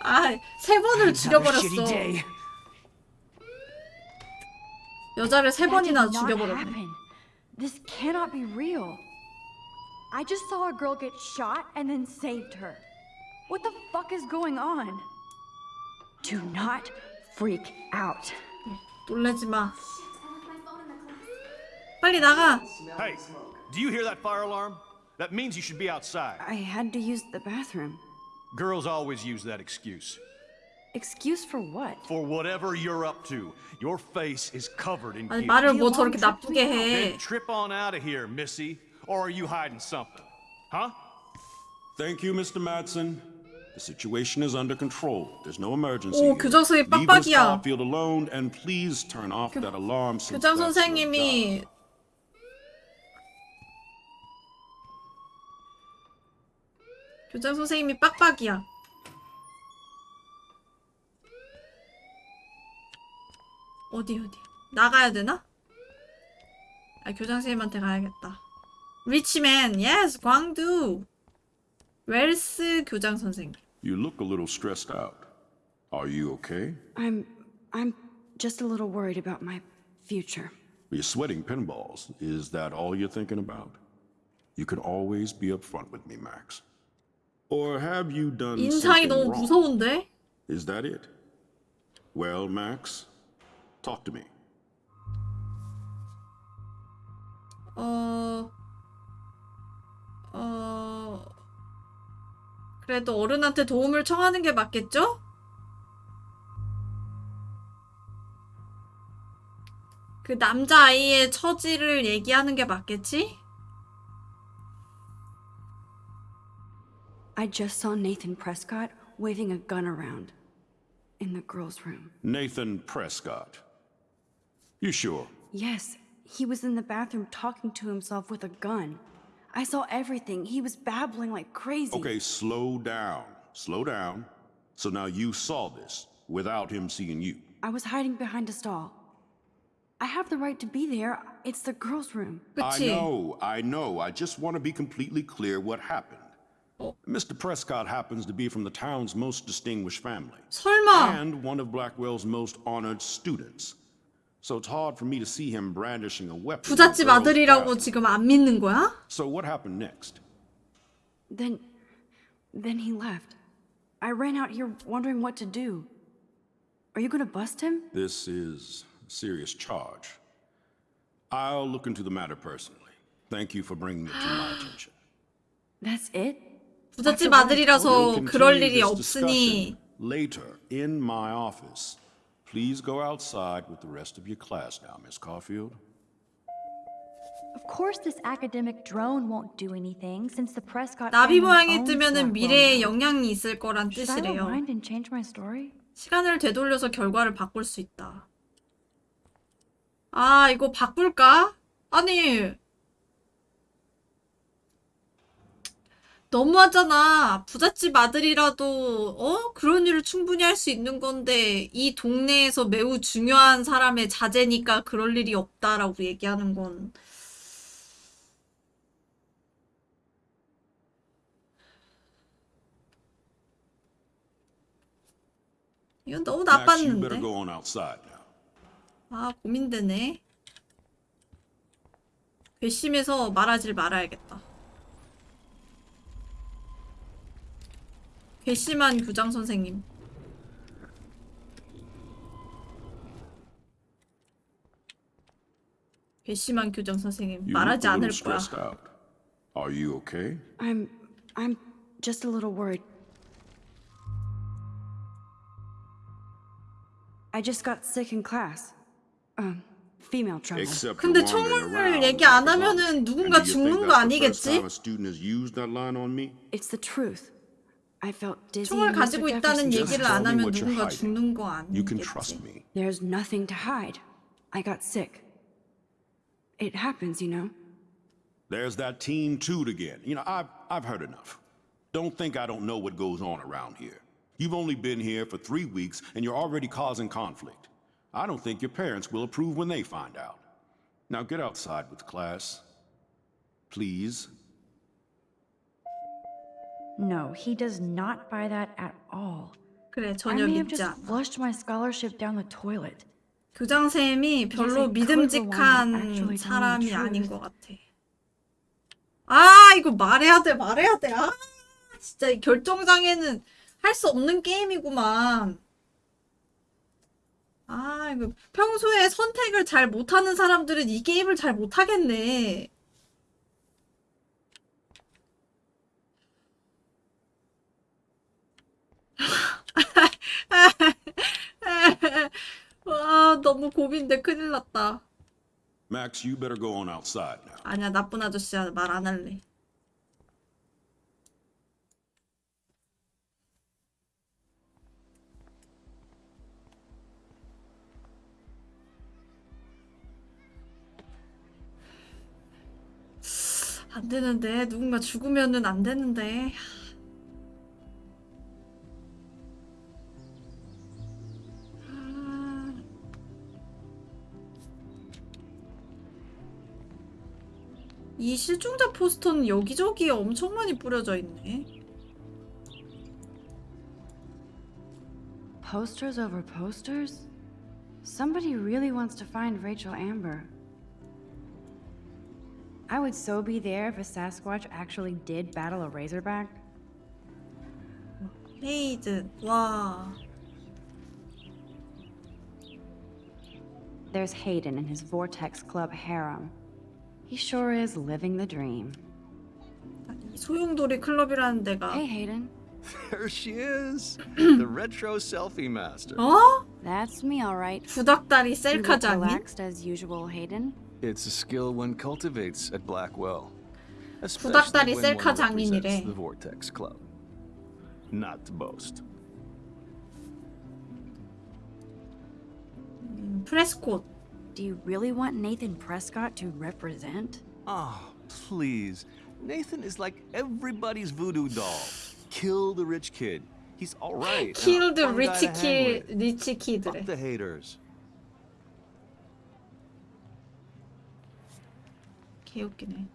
S1: 아세 번을
S6: Another shitty
S1: 죽여버렸어
S6: day.
S1: 여자를 세
S2: That
S1: 번이나
S2: did not
S1: 죽여버렸네
S2: happen. This cannot be real. I just saw a girl get shot and then saved her. What the fuck is going on? Do not freak out.
S1: 놀라지 마 빨리 나가
S8: Hey, do you hear that fire alarm? That means you should be outside.
S2: I had to use the bathroom.
S8: Girls always use that excuse.
S2: Excuse for what?
S8: For whatever you're up to, your face is covered in
S1: 아니
S8: guilt.
S1: 말을 뭐 저렇게 나쁘게
S8: Then
S1: 해
S8: trip on out of here, Missy. Or are you hiding something? Huh?
S9: Thank you, Mr. Madsen. The situation is under control. There's no emergency.
S1: 오,
S9: here.
S1: 교장선생님
S9: Leave Miss
S1: 빡빡이야.
S9: Caulfield alone and please turn off that alarm since
S1: 교장
S9: that's your job.
S1: 선생님이 교장 선생님이 빡빡이야. 어디 어디 나가야 되나? 아 교장 선생님한테 가야겠다. 리치맨, yes, 광두. 웰스 교장 선생님.
S9: You look a little stressed out. Are you okay?
S2: I'm I'm just a little worried about my future.
S9: You're sweating pinballs. Is that all you're thinking about? You can always be upfront with me, Max. Or have you done
S1: 인상이
S9: something
S1: 너무
S9: wrong?
S1: 무서운데?
S9: Is that it? Well, Max, talk to me.
S1: 어, 어, 그래도 어른한테 도움을 청하는 게 맞겠죠? 그 남자아이의 처지를 얘기하는 게 맞겠지?
S2: I just saw Nathan Prescott waving a gun around in the girls' room.
S9: Nathan Prescott. You sure?
S2: Yes. He was in the bathroom talking to himself with a gun. I saw everything. He was babbling like crazy.
S9: Okay, slow down. Slow down. So now you saw this without him seeing you.
S2: I was hiding behind a stall. I have the right to be there. It's the girls' room.
S9: But
S1: I you...
S9: know, I know. I just want to be completely clear what happened. Mr. Prescott happens to be from the town's most distinguished family. And one of Blackwell's most honored students. So it's hard for me to see him brandishing a weapon. in
S1: 부잣집
S9: girls'
S1: 아들이라고
S9: bathroom.
S1: 지금 안 믿는 거야?
S9: So what happened next?
S2: Then. then he left. I ran out here wondering what to do. Are you gonna bust him?
S9: This is a serious charge. I'll look into the matter personally. Thank you for bringing it to my attention.
S2: That's it?
S1: 부잣집
S9: We'll
S1: 아들이라서
S9: continue
S1: 그럴 일이
S9: this
S1: 없으니
S9: discussion Later, in my office. Please go outside with the rest of your class now, Miss Caulfield.
S10: Of course, this academic drone won't do anything since the Prescott
S1: 나비 모양이 뜨면은 미래에. 영향이 있을 거란 뜻이래요.
S2: rewind and change my story?
S1: 시간을 되돌려서 결과를 바꿀 수 있다. 아, 이거 바꿀까? 아니, 너무하잖아. 부잣집 아들이라도, 어? 그런 일을 충분히 할 수 있는 건데, 이 동네에서 매우 중요한 사람의 자제니까 그럴 일이 없다라고 얘기하는 건. 이건 너무 나빴는데. 아, 고민되네. 괘씸해서 말하질 말아야겠다. 괘씸한 교장 선생님. 괘씸한 교장 선생님
S9: You
S1: 말하지 않을 거야.
S9: stressed out. Are you okay?
S2: I'm. I'm just a little worried. I just got sick in class. Um, female trouble.
S9: Except
S1: 근데
S9: around
S1: 얘기 안 하면은. 누군가 죽는 거 아니겠지?
S9: time a student has used that line on me?
S2: It's the truth. I felt dizzy.
S1: 총을
S2: and
S1: 가지고
S2: Mr.
S1: 있다는
S2: Jefferson
S9: Just
S1: 얘기를
S9: tell
S1: 안
S9: me
S1: 하면
S9: what you're
S1: 누군가
S9: hiding.
S1: 죽는 거
S9: You can trust
S1: 아니겠지?
S9: me.
S2: There's nothing to hide. I got sick. It happens, you know.
S9: There's that teen toot again. You know, I've, I've heard enough. Don't think I don't know what goes on around here. You've only been here for three weeks and you're already causing conflict. I don't think your parents will approve when they find out. Now get outside with class. Please.
S10: No, he does not buy that at all.
S1: 그래 전혀 믿지 않아.
S10: flushed my scholarship down the toilet.
S1: 교장 쌤이 별로 믿음직한 사람이 아닌. 것 같아. 아 이거 말해야 돼 말해야 돼. 아 진짜 이 결정장애는 할 수 없는 게임이구만. 아 이거 평소에 선택을 잘 못하는 사람들은 이 게임을 잘 못하겠네. 와 너무 고민돼 큰일 났다.
S9: Max, you better go on outside now.
S1: 아니야 나쁜 아저씨야 말 안 할래. 안 되는데 누군가 죽으면은 안 되는데. 이 실종자 포스터는 여기저기에 엄청 많이 뿌려져 있네.
S2: Posters over posters? Somebody really wants to find Rachel Amber. I would so be there if a Sasquatch actually did battle a Razorback.
S1: 헤이든 와
S2: There's Hayden and his Vortex Club harem. He sure is living the dream.
S1: 아니, 소용돌이 클럽이라는 데가
S2: Hey, Hayden.
S8: There she is, the retro selfie master.
S1: 어?
S2: That's me, all right.
S1: 구닥다리
S2: You
S1: 셀카
S2: look
S1: 장인?
S2: relaxed as usual, Hayden.
S8: It's a skill one cultivates at Blackwell.
S1: 구닥다리
S8: Especially when
S1: 셀카
S8: one
S1: 장인이래.
S8: represents the Vortex Club. Not to boast.
S1: 음, 프레스콧
S2: Do you really want Nathan Prescott to represent?
S8: Oh, please. Nathan is like everybody's voodoo doll. Kill the rich kid. He's all right. and a
S1: 킬드
S8: fun guy
S1: 리치
S8: to hang
S1: 킬
S8: with.
S1: 리치 키드래
S8: Fuck the haters.
S1: 개웃기네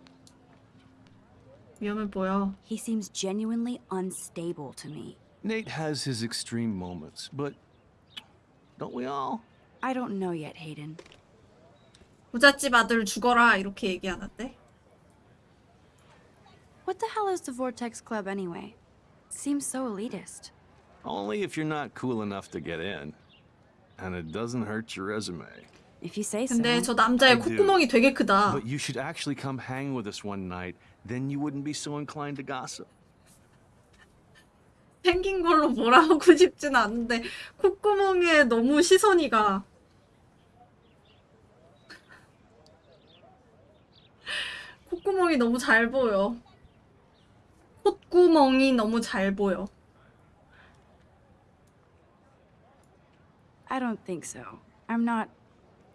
S1: 위험해 보여
S2: He seems genuinely unstable to me.
S8: Nate has his extreme moments, but don't we all?
S2: I don't know yet, Hayden.
S1: 부잣집 아들 죽어라 이렇게 얘기하는데
S2: What the hell is the Vortex Club anyway? Seems so elitist.
S8: Only if you're not cool enough to get in. And it doesn't hurt your resume.
S2: If you say so.
S1: 근데 저 남자의. 콧구멍이 되게 크다
S8: But you should actually come hang with us one night. Then you wouldn't be so inclined to gossip.
S1: 생긴 걸로 뭐라 하고 싶진 않은데 콧구멍에 너무 시선이 가 콧구멍이 너무 잘 보여 콧구멍이 너무 잘 보여
S2: I don't think so. I'm not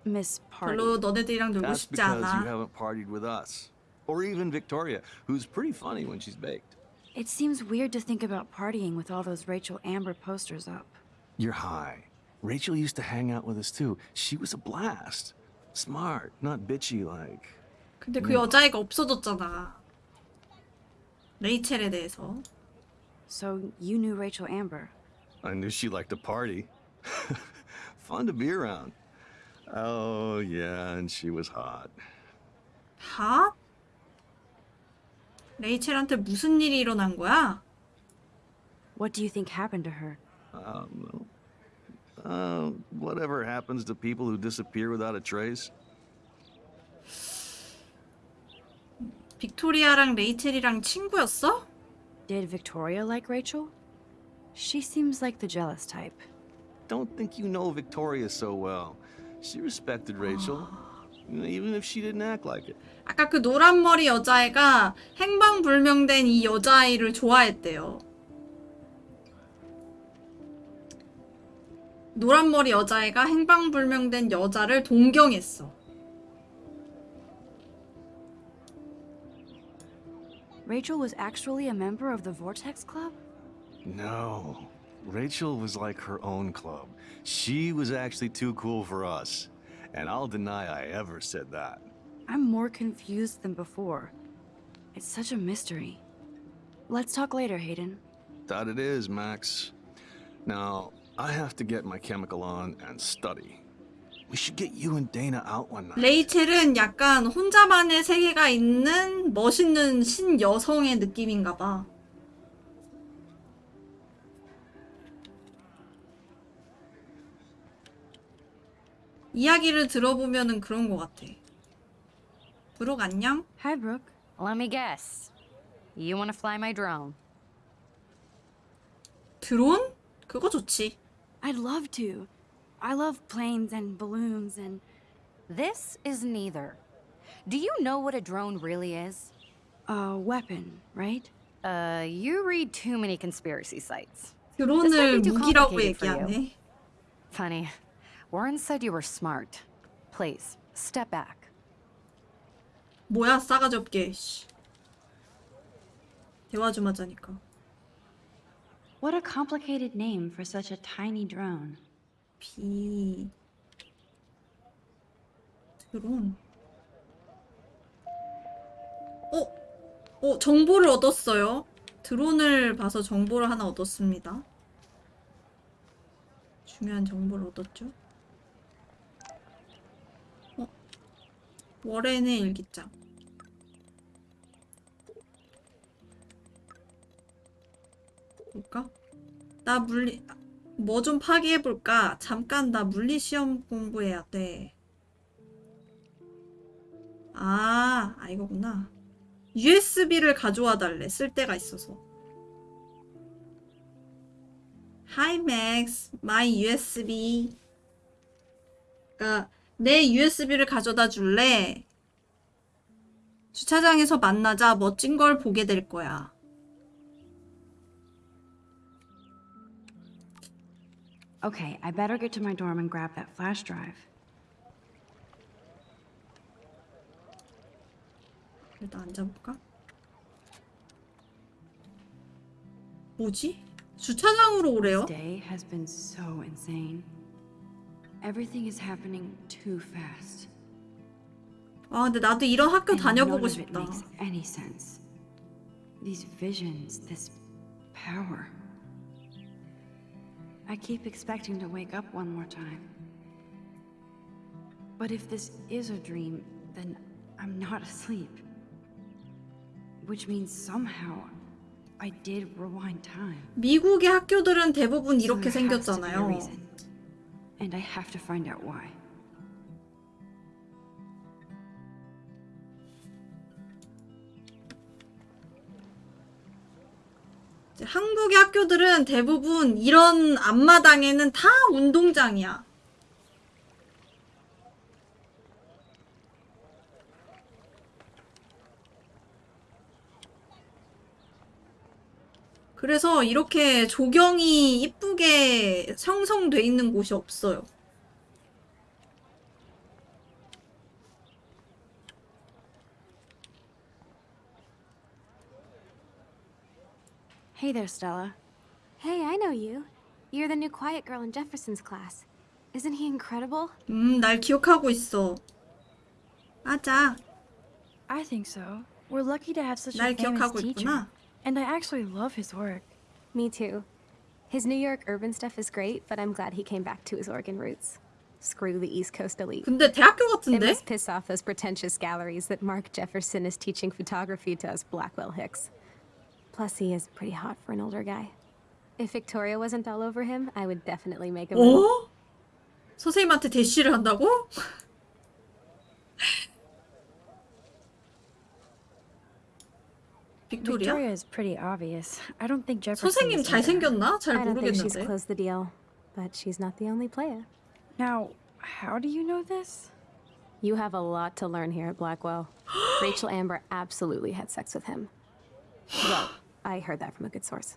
S2: Miss Party.
S1: 별로 너네들이랑 놀고
S8: That's
S1: 싶지
S8: because you
S1: 않아
S8: haven't partied with us. Or even Victoria, who's pretty funny when she's baked.
S2: It seems weird to think about partying with all those Rachel Amber posters up.
S8: You're high. Rachel used to hang out with us too. She was a blast. Smart, not bitchy like.
S1: 근데 그 여자애가 없어졌잖아 레이첼에 대해서
S2: So you knew Rachel Amber.
S8: I knew she liked to party. Fun to be around. Oh, yeah, and she was hot.
S1: 하? 레이첼한테 무슨 일이 일어난 거야?
S2: What do you think happened to her?
S8: I don't know. Uh, whatever happens to people who disappear without a trace?
S1: 빅토리아랑 레이첼이랑 친구였어?
S2: Did Victoria like Rachel? She seems like the jealous type.
S8: Don't think you know Victoria so well. She respected Rachel, even if she didn't act like it.
S1: 아까 그 노란 머리 여자애가 행방불명된 이 여자아이를 좋아했대요. 노란 머리 여자애가 행방불명된 여자를 동경했어.
S2: Rachel was actually a member of the Vortex Club?
S8: No. Rachel was like her own club. She was actually too cool for us. And I'll deny I ever said that.
S2: I'm more confused than before. It's such a mystery. Let's talk later, Hayden.
S8: That it is, Max. Now, I have to get my chemical on and study.
S1: 레이첼은 약간 혼자만의 세계가 있는 멋있는 신여성의 느낌인가 봐. 이야기를 들어보면은 그런 것 같아. 브룩 안녕?
S2: Hi, Brooke.
S4: Let me guess. You want to fly my drone?
S1: 드론? 그거 좋지.
S2: I'd love to. I love planes and balloons and.
S4: This is neither. Do you know what a drone really is?
S2: A weapon, right?
S4: Uh, you read too many conspiracy sites.
S1: 드론을
S4: This might be too
S1: 무기라고
S4: complicated for you.
S1: 얘기하네.
S4: Funny. Warren said you were smart. Please, step back.
S1: 뭐야 싸가지 없게. 씨. 대화 좀 하자니까.
S2: What a complicated name for such a tiny drone.
S1: 비 드론 어? 어 정보를 얻었어요 드론을 봐서 정보를 하나 얻었습니다 중요한 정보를 얻었죠 어? 워렌의 일기장 볼까? 나 물리 뭐 좀 파기해볼까? 잠깐 나 물리 시험 공부해야 돼. 아, 아 이거구나. USB를 가져와 달래. 쓸 데가 있어서. Hi Max, my USB. 그러니까 내 USB를 가져다 줄래? 주차장에서 만나자 멋진 걸 보게 될 거야.
S2: Okay, I better get to my dorm and grab that flash drive.
S1: 일단 앉아볼까? 뭐지? 주차장으로 오래요?
S2: This day has been so insane. Everything is happening too fast.
S1: 아, 근데 나도 이런 학교
S2: and
S1: 다녀보고
S2: none of it
S1: 싶다.
S2: makes any sense. These visions, this power. I keep expecting to wake up one more time. But if this is a dream, then I'm not asleep. Which means somehow I did rewind time.
S1: 미국의 학교들은 대부분
S2: So
S1: 이렇게
S2: there has to be a
S1: 생겼잖아요.
S2: reason. And I have to find out why.
S1: 한국의 학교들은 대부분 이런 앞마당에는 다 운동장이야. 그래서 이렇게 조경이 이쁘게 형성돼 있는 곳이 없어요.
S2: Hey there, Stella.
S7: Hey, I know you. You're the new quiet girl in Jefferson's class. Isn't he incredible?
S1: 음, 날 기억하고 있어. 맞아.
S10: I think so. We're lucky to have such
S1: 날
S10: a famous
S1: 기억하고
S10: teacher.
S1: 있구나.
S10: And I actually love his work.
S7: Me too. His New York urban stuff is great, but I'm glad he came back to his Oregon roots. Screw the East Coast elite.
S1: 근데 대학교
S7: It
S1: 같은데?
S7: must piss off those pretentious galleries that Mark Jefferson is teaching photography to us Blackwell Hicks. Plus, he is pretty hot for an older guy. If Victoria wasn't all over him, I would definitely make him.
S1: 어? 선생님한테 대시를 한다고? 빅토리아?
S2: Victoria is pretty obvious. I don't think Jefferson.
S1: 선생님
S2: is either.
S1: 잘생겼나? 잘
S7: I don't think she's
S1: 모르겠는데.
S7: closed the deal, but she's not the only player.
S2: Now, how do you know this?
S7: You have a lot to learn here at Blackwell. Rachel Amber absolutely had sex with him. Well, I heard that from a good source.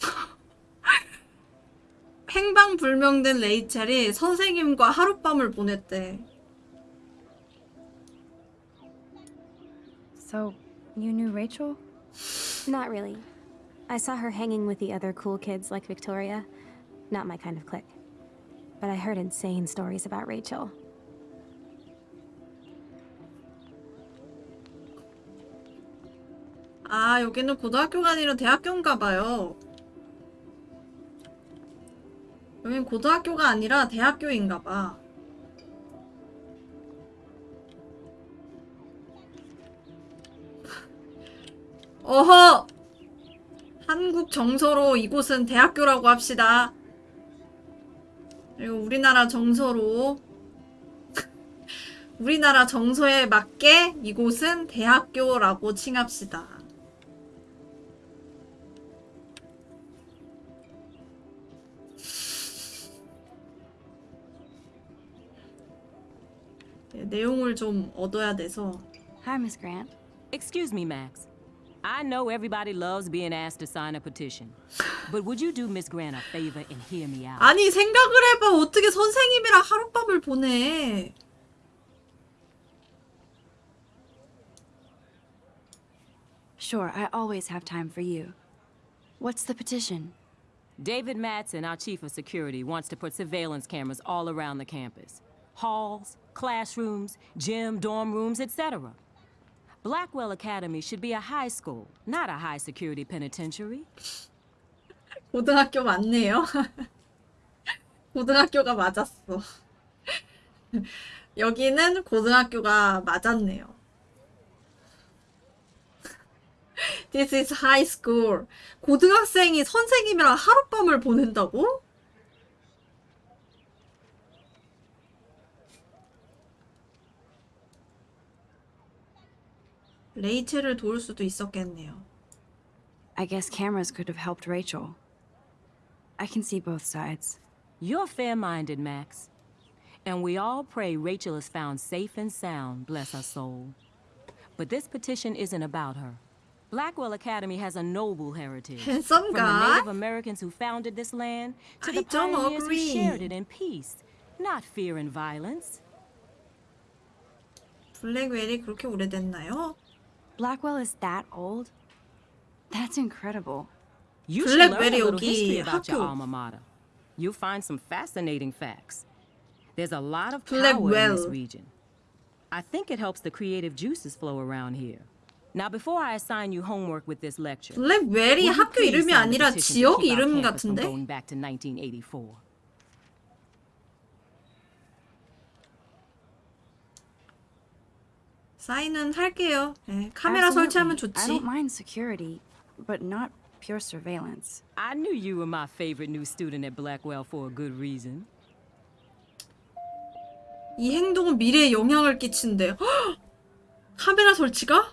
S1: 행방불명된 레이첼이 선생님과 하룻밤을 보냈대.
S2: So, you knew Rachel?
S7: Not really. I saw her hanging with the other cool kids like Victoria. Not my kind of clique. But I heard insane stories about Rachel.
S1: 아, 여기는 고등학교가 아니라 대학교인가 봐요. 여긴 고등학교가 아니라 대학교인가 봐. 어허! 한국 정서로 이곳은 대학교라고 합시다. 그리고 우리나라 정서로 우리나라 정서에 맞게 이곳은 대학교라고 칭합시다. 내용을 좀 얻어야 돼서.
S2: Hi, Miss Grant.
S11: Excuse me, Max. I know everybody loves being asked to sign a petition. But would you do Miss Grant a favor and hear me out?
S1: 아니 생각을 해봐 어떻게 선생님이랑 하룻밤을 보내.
S2: Sure, I always have time for you. What's the petition?
S11: David Madsen, our chief of security, wants to put surveillance cameras all around the campus. Halls, classrooms, gym, dorm rooms, etc. Blackwell Academy should be a high school, not a high security penitentiary.
S1: 고등학교 맞네요 고등학교가 맞았어 여기는 고등학교가 맞았네요 This is high school 고등학생이 선생님이랑 하룻밤을 보낸다고? 레이첼을 도울 수도 있었겠네요.
S2: I guess cameras could have helped Rachel. I can see both sides.
S11: You're fair-minded, Max. And we all pray Rachel is found safe and sound, bless her soul. But this petition isn't about her. Blackwell Academy has a noble heritage.
S1: Handsome
S11: From the
S1: guy?
S11: Native Americans who founded this land to
S1: I
S11: the
S1: don't
S11: pioneers
S1: agree.
S11: who shared it in peace, not fear and violence.
S1: 블랙웰이 그렇게 오래됐나요?
S2: Blackwell is that old? That's incredible.
S11: You should learn a
S1: 블랙웰이
S11: little
S1: 여기
S11: history about your
S1: 학교
S11: alma mater. You'll find some fascinating facts. There's a lot of power in this
S1: 블랙웰.
S11: region. I think it helps the creative juices flow around here. Now, before I assign you homework with this lecture,
S1: 블랙웰이
S11: will you
S1: 학교
S11: please
S1: 이름이
S11: sign the
S1: 아니라
S11: petition to
S1: 지역
S11: keep our
S1: 이름
S11: campus from
S1: 같은데?
S11: Going back to 1984.
S1: 사인은 할게요. 네, 카메라. 설치하면
S2: I
S1: 좋지.
S2: don't mind security, but not pure surveillance.
S11: I knew you were my favorite new student at Blackwell for a good reason.
S1: 이 행동은 미래에 영향을 끼친대. 헉! 카메라 설치가?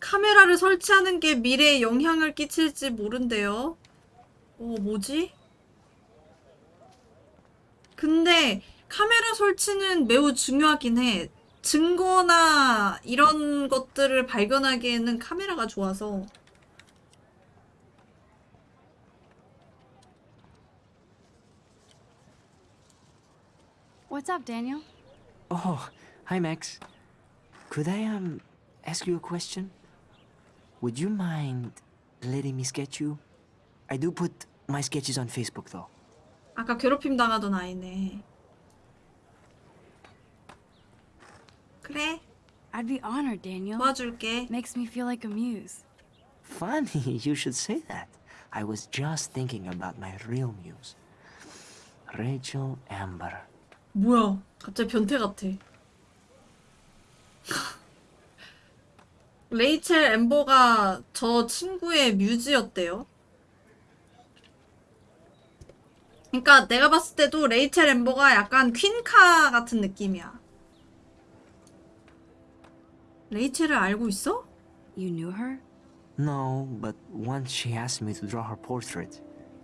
S1: 카메라를 설치하는 게 미래에 영향을 끼칠지 모른대요. 어, 뭐지? 근데 카메라 설치는 매우 중요하긴 해. 증거나 이런 것들을 발견하기에는 카메라가 좋아서.
S2: What's up, Daniel?
S6: Oh, hi, Max. Could I, um, ask you a question? Would you mind letting me sketch you? I do put my sketches on Facebook, though.
S1: 아까 괴롭힘 당하던 아이네. 그래,
S2: I'd be honored, Daniel.
S1: 도와줄게.
S2: Makes me feel like a muse.
S6: Funny you should say that. I was just thinking about my real muse. Rachel Amber.
S1: 뭐야, 갑자기 변태 같아. 레이첼 엠버가 저 친구의 뮤즈였대요. 그러니까 내가 봤을 때도 레이첼 엠버가 약간 퀸카 같은 느낌이야. 레이첼을 알고 있어?
S2: You knew her?
S6: No, but once she asked me to draw her portrait.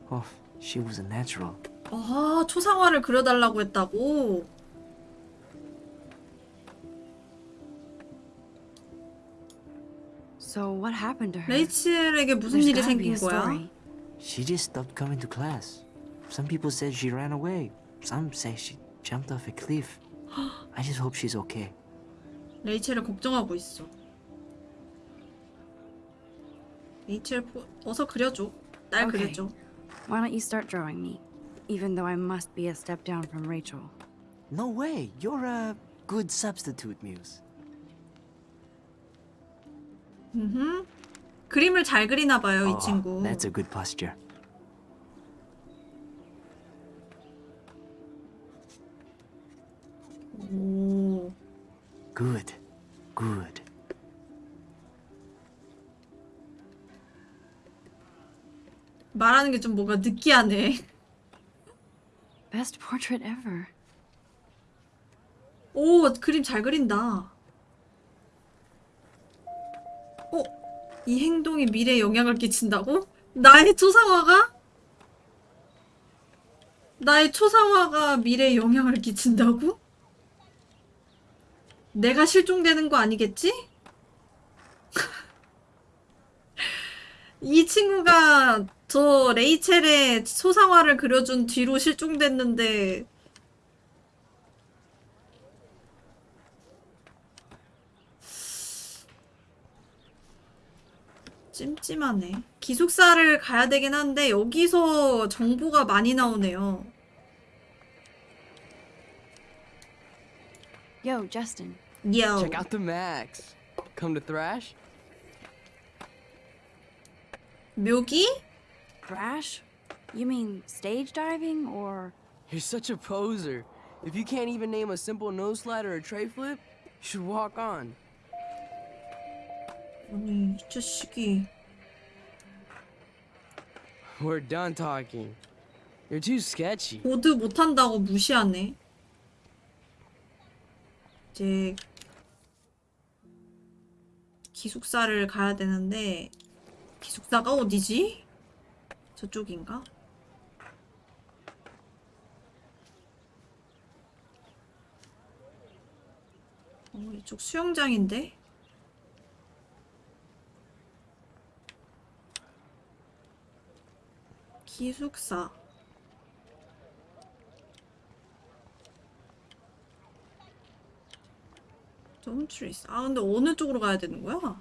S6: Oh, she was a natural.
S1: 아, 초상화를 그려달라고 했다고?
S2: So what happened to her?
S1: 레이첼에게 무슨
S2: There's
S1: 일이
S2: gotta be a
S1: 생긴 거야?
S2: story.
S6: She just stopped coming to class. Some people said she ran away. Some say she jumped off a cliff. I just hope she's okay.
S1: 레이첼을 걱정하고 있어. 레이첼 보... 어서 그려줘. 날
S2: Okay.
S1: 그려줘.
S2: Why don't you start drawing me? Even though I must be a step down from Rachel.
S6: No way. You're a good substitute, Muse.
S1: 음. 그림을 잘 그리나 봐요, 이
S6: Oh,
S1: 친구.
S6: That's a good posture.
S1: 오.
S6: Good. Good.
S1: 말하는 게 좀 뭔가 느끼하네.
S2: Best portrait ever.
S1: 오, 그림 잘 그린다. 어? 이 행동이 미래에 영향을 끼친다고? 나의 초상화가? 나의 초상화가 미래에 영향을 끼친다고? 내가 실종되는 거 아니겠지? 이 친구가 저 레이첼의 초상화를 그려준 뒤로 실종됐는데 찜찜하네. 기숙사를 가야 되긴 한데 여기서 정보가 많이 나오네요.
S2: Yo, Justin.
S1: Yo.
S12: Check out the Max. Come to Thrash?
S1: Milky?
S2: Thrash? You mean stage diving or?
S12: You're such a poser. If you can't even name a simple nose slide or a tre flip, you should walk on. We're done talking. You're too sketchy.
S1: 보드 못한다고 무시하네. 이제 기숙사를 가야 되는데 기숙사가 어디지? 저쪽인가? 어, 이쪽 수영장인데? 기숙사. 덤트리스. 아, 근데 어느 쪽으로 가야 되는 거야?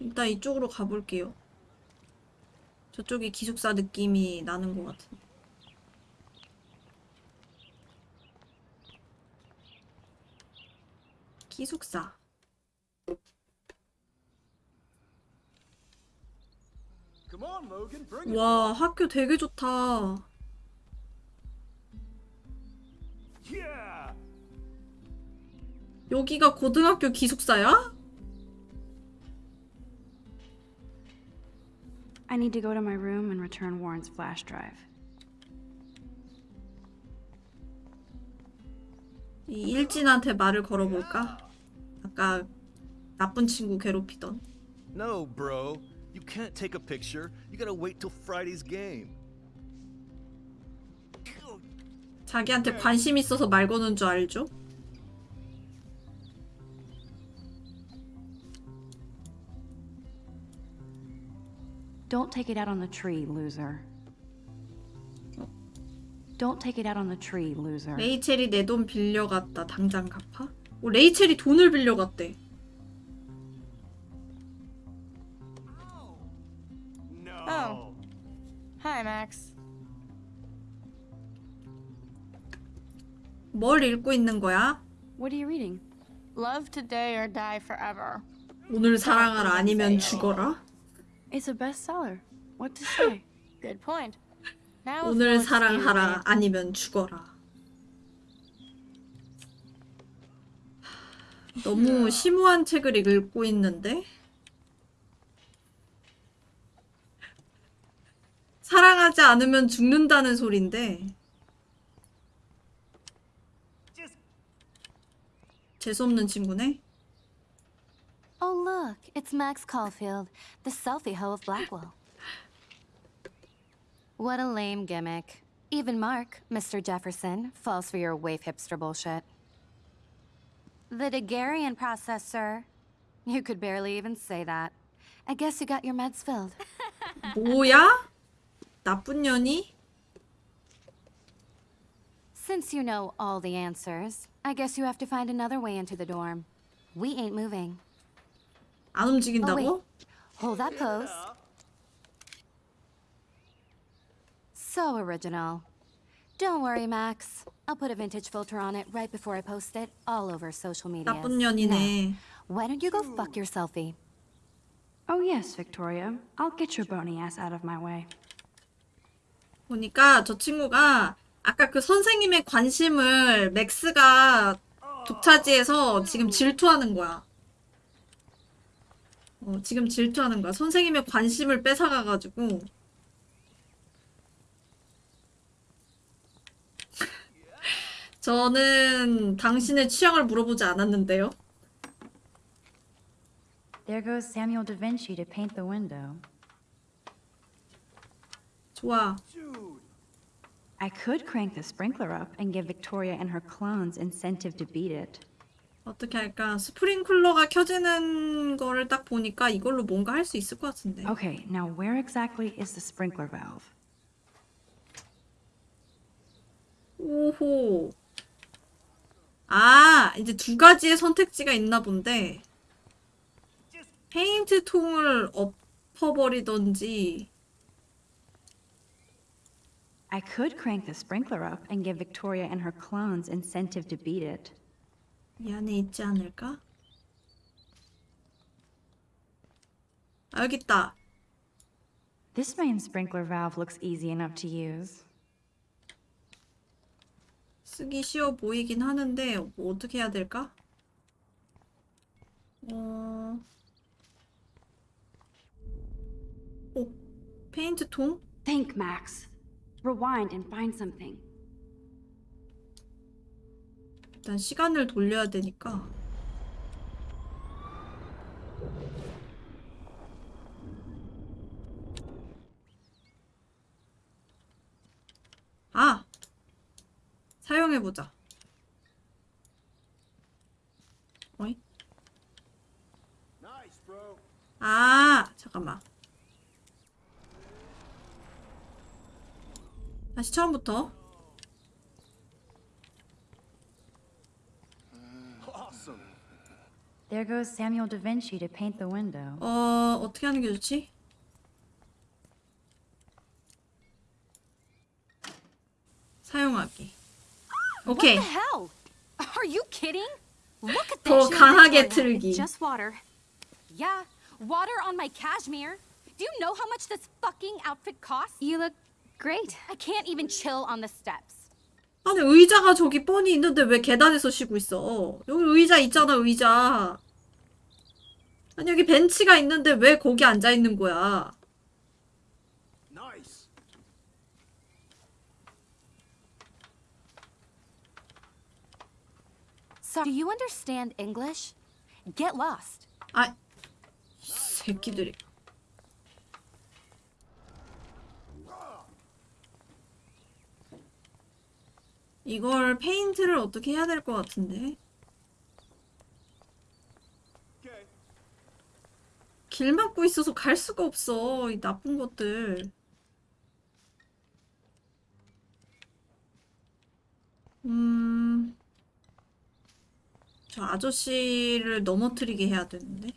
S1: 일단 이쪽으로 가볼게요. 저쪽이 기숙사 느낌이 나는 것 같은데. 기숙사. 와, 학교 되게 좋다. 여기가 고등학교 기숙사야?
S2: I need to go to my room and return Warren's flash drive.
S1: 이 일진한테 말을 걸어볼까? 아까 나쁜 친구 괴롭히던.
S13: No, bro. You can't take a picture. You gotta wait till Friday's game.
S1: 자기한테 관심 있어서 말 거는 줄 알죠?
S2: Don't take it out on the tree, loser. Don't take it out on the tree, loser.
S1: 레이첼이 내 돈 빌려갔다. 당장 갚아? 오, 레이첼이 돈을 빌려갔대.
S5: Oh. Hi, Max.
S1: 뭘 읽고 있는 거야?
S2: What are you reading?
S5: Love today or die forever.
S1: 오늘 사랑하라 아니면 죽어라?
S2: It's a bestseller. What to say?
S5: Good point. Now
S1: 오늘 사랑하라 아니면 죽어라. 너무 음. 심오한 책을 읽고 있는데? 사랑하지 않으면 죽는다는 소린데 재수없는 친구네?
S4: Oh, look, it's Max Caulfield, the selfie hoe of Blackwell. What a lame gimmick. Even Mark, Mr. Jefferson, falls for your wave hipster bullshit. The Daguerrean process, sir. You could barely even say that. I guess you got your meds filled.
S1: 뭐야? 나쁜 년이?
S4: Since you know all the answers, I guess you have to find another way into the dorm. We ain't moving.
S1: 안
S4: Oh,
S1: 움직인다고?
S4: Hold that pose. So original. Don't worry, Max. I'll put a vintage filter on it right before I post it all over social media.
S1: 나쁜 년이네.
S4: Why don't you go fuck your selfie?
S2: Oh, yes, Victoria. I'll get your bony ass out of my way.
S1: 보니까 저 친구가 아까 그 선생님의 관심을 맥스가 독차지해서 지금 질투하는 거야. 어, 지금 질투하는 거야. 선생님의 관심을 뺏어가가지고. 저는 당신의 취향을 물어보지 않았는데요.
S2: There goes Samuel da Vinci to paint the window.
S1: 좋아.
S2: I could crank the sprinkler up and give Victoria and her clones incentive to beat it.
S1: 어떻게 할까? 스프링클러가 켜지는 거를 딱 보니까 이걸로 뭔가 할 수 있을 것 같은데.
S2: Okay, now where exactly is the sprinkler valve?
S1: 오호. 아, 이제 두 가지의 선택지가 있나 본데. 페인트 통을 엎어버리던지.
S2: I could crank the sprinkler up and give Victoria and her clones incentive to beat it.
S1: 이 안에 있지 않을까? 아, 여기 있다.
S2: This main sprinkler valve looks easy enough to use.
S1: 쓰기 쉬워 보이긴 하는데 뭐 어떻게 해야 될까? 어... 오, 페인트 통?
S2: Think, Max. Rewind and find something.
S1: 일단 시간을 돌려야 되니까. 아! 사용해보자. 어이? 아, 잠깐만. 다시 처음부터.
S2: There goes Samuel da Vinci to paint the window.
S1: 어, 어떻게 하는 게 좋지? 사용하기. 오케이.
S4: What the hell? Are you kidding? Look at
S1: 더
S4: this.
S1: 강하게 틀기.
S4: Just water. Yeah, water on my cashmere. Do you know how much this fucking outfit costs? You look great. I can't even chill on the steps.
S1: 아니 의자가 저기 뻔히 있는데 왜 계단에서 쉬고 있어? 여기 의자 있잖아 의자. 아니 여기 벤치가 있는데 왜 거기 앉아 있는 거야?
S4: Do you understand English? Get lost.
S1: 아, 이 새끼들이. 이걸 페인트를 어떻게 해야 될 것 같은데? 길 막고 있어서 갈 수가 없어. 이 나쁜 것들. 음. 저 아저씨를 넘어뜨리게 해야 되는데.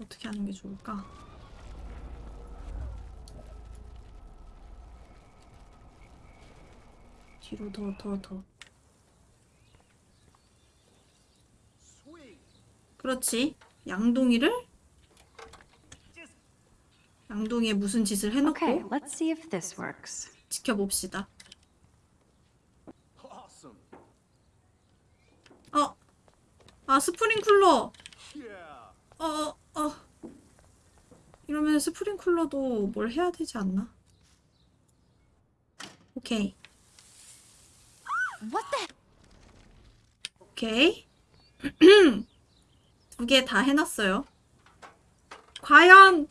S1: 어떻게 하는 게 좋을까? 뒤로 더, 더, 더. 그렇지. 양동이를? 양동이에 무슨 짓을 해놓고
S2: Okay, let's see if this works.
S1: 지켜봅시다. 아 스프링쿨러. 어, 어, 어. 이러면 스프링쿨러도 뭘 해야 되지 않나? 오케이.
S4: What the?
S1: 오케이. 두 개 다 해놨어요. 과연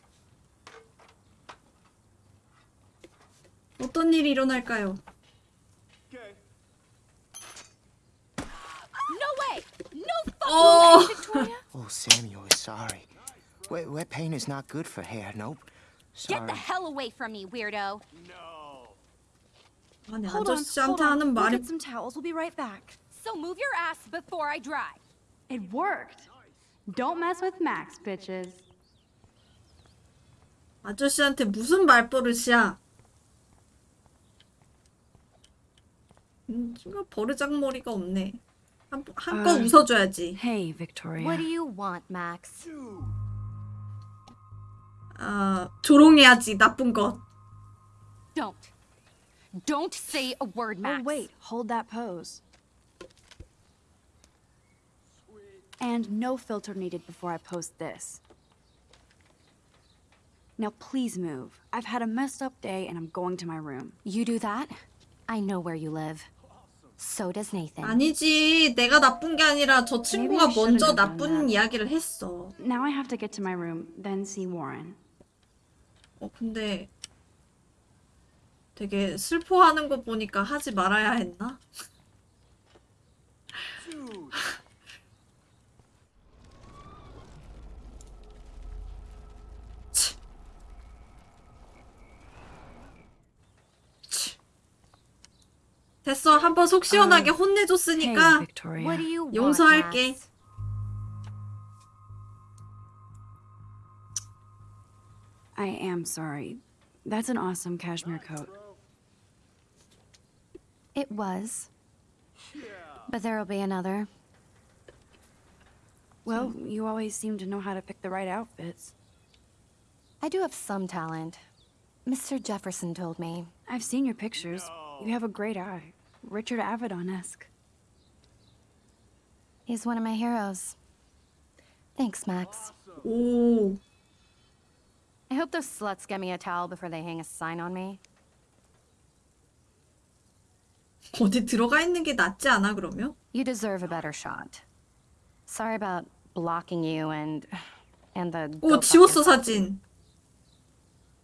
S1: 어떤 일이 일어날까요?
S4: No way! No fucking
S1: Oh.
S4: way, Victoria!
S6: Oh, Samuel is sorry. Wet, wet paint is not good for hair. Nope.
S4: Get
S6: Sorry.
S4: the hell away from me, weirdo!
S1: 아니
S10: Hold
S1: 아저씨한테
S10: on.
S1: 하는
S10: We'll
S1: 말이
S10: get some towels. We'll be right back.
S4: So move your ass before I dry.
S2: It worked. Don't mess with Max, bitches.
S1: 아저씨한테 무슨 말버릇이야? 음, 버르장머리가 없네. 한, 한껏
S2: 아.
S1: 웃어줘야지.
S2: Hey, Victoria.
S4: What do you want, Max?
S1: 아, 조롱해야지, 나쁜 것.
S4: Don't. Don't say a word, Max.
S2: Oh, wait. Hold that pose. And no filter needed before I post this. Now, please move. I've had a messed up day and I'm going to my room.
S4: You do that? I know where you live. So does Nathan.
S1: 아니지, 내가 나쁜 게 아니라 저 친구가
S2: Maybe I shouldn't
S1: 먼저
S2: have done
S1: 나쁜
S2: that.
S1: 이야기를 했어.
S2: Now I have to get to my room, then see Warren.
S1: 어, 근데 되게 슬퍼하는 거 보니까 하지 말아야 했나? 됐어. 한번 속 시원하게 혼내줬으니까
S2: Victoria.
S4: What do you want,
S1: 용서할게.
S4: Max?
S2: I am sorry. That's an awesome cashmere coat.
S4: It was. But there'll be another.
S2: Well, you always seem to know how to pick the right outfits.
S4: I do have some talent. Mr. Jefferson told me.
S2: I've seen your pictures. You have a great eye. Richard Avedon-esque.
S4: He's one of my heroes. Thanks, Max.
S1: Ooh.
S4: I hope those sluts get me a towel before they hang a sign on me.
S1: 어디 들어가 있는 게 낫지 않아 그러면?
S4: You deserve a better shot. Sorry about blocking you and and the
S1: 오 지웠어. 사진.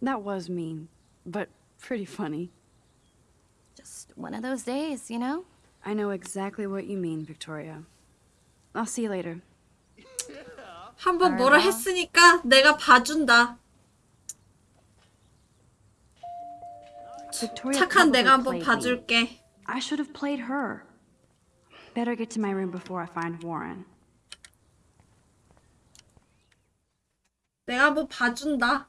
S2: That was mean, but pretty funny.
S4: Just one of those days, you know?
S2: I know exactly what you mean, Victoria. I'll see you later.
S1: 한번 뭐라. 했으니까 내가 봐준다. 착한 내가 한번. 봐줄게.
S2: I should have played her. Better get to my room before I find Warren.
S1: 내가 한번 봐준다.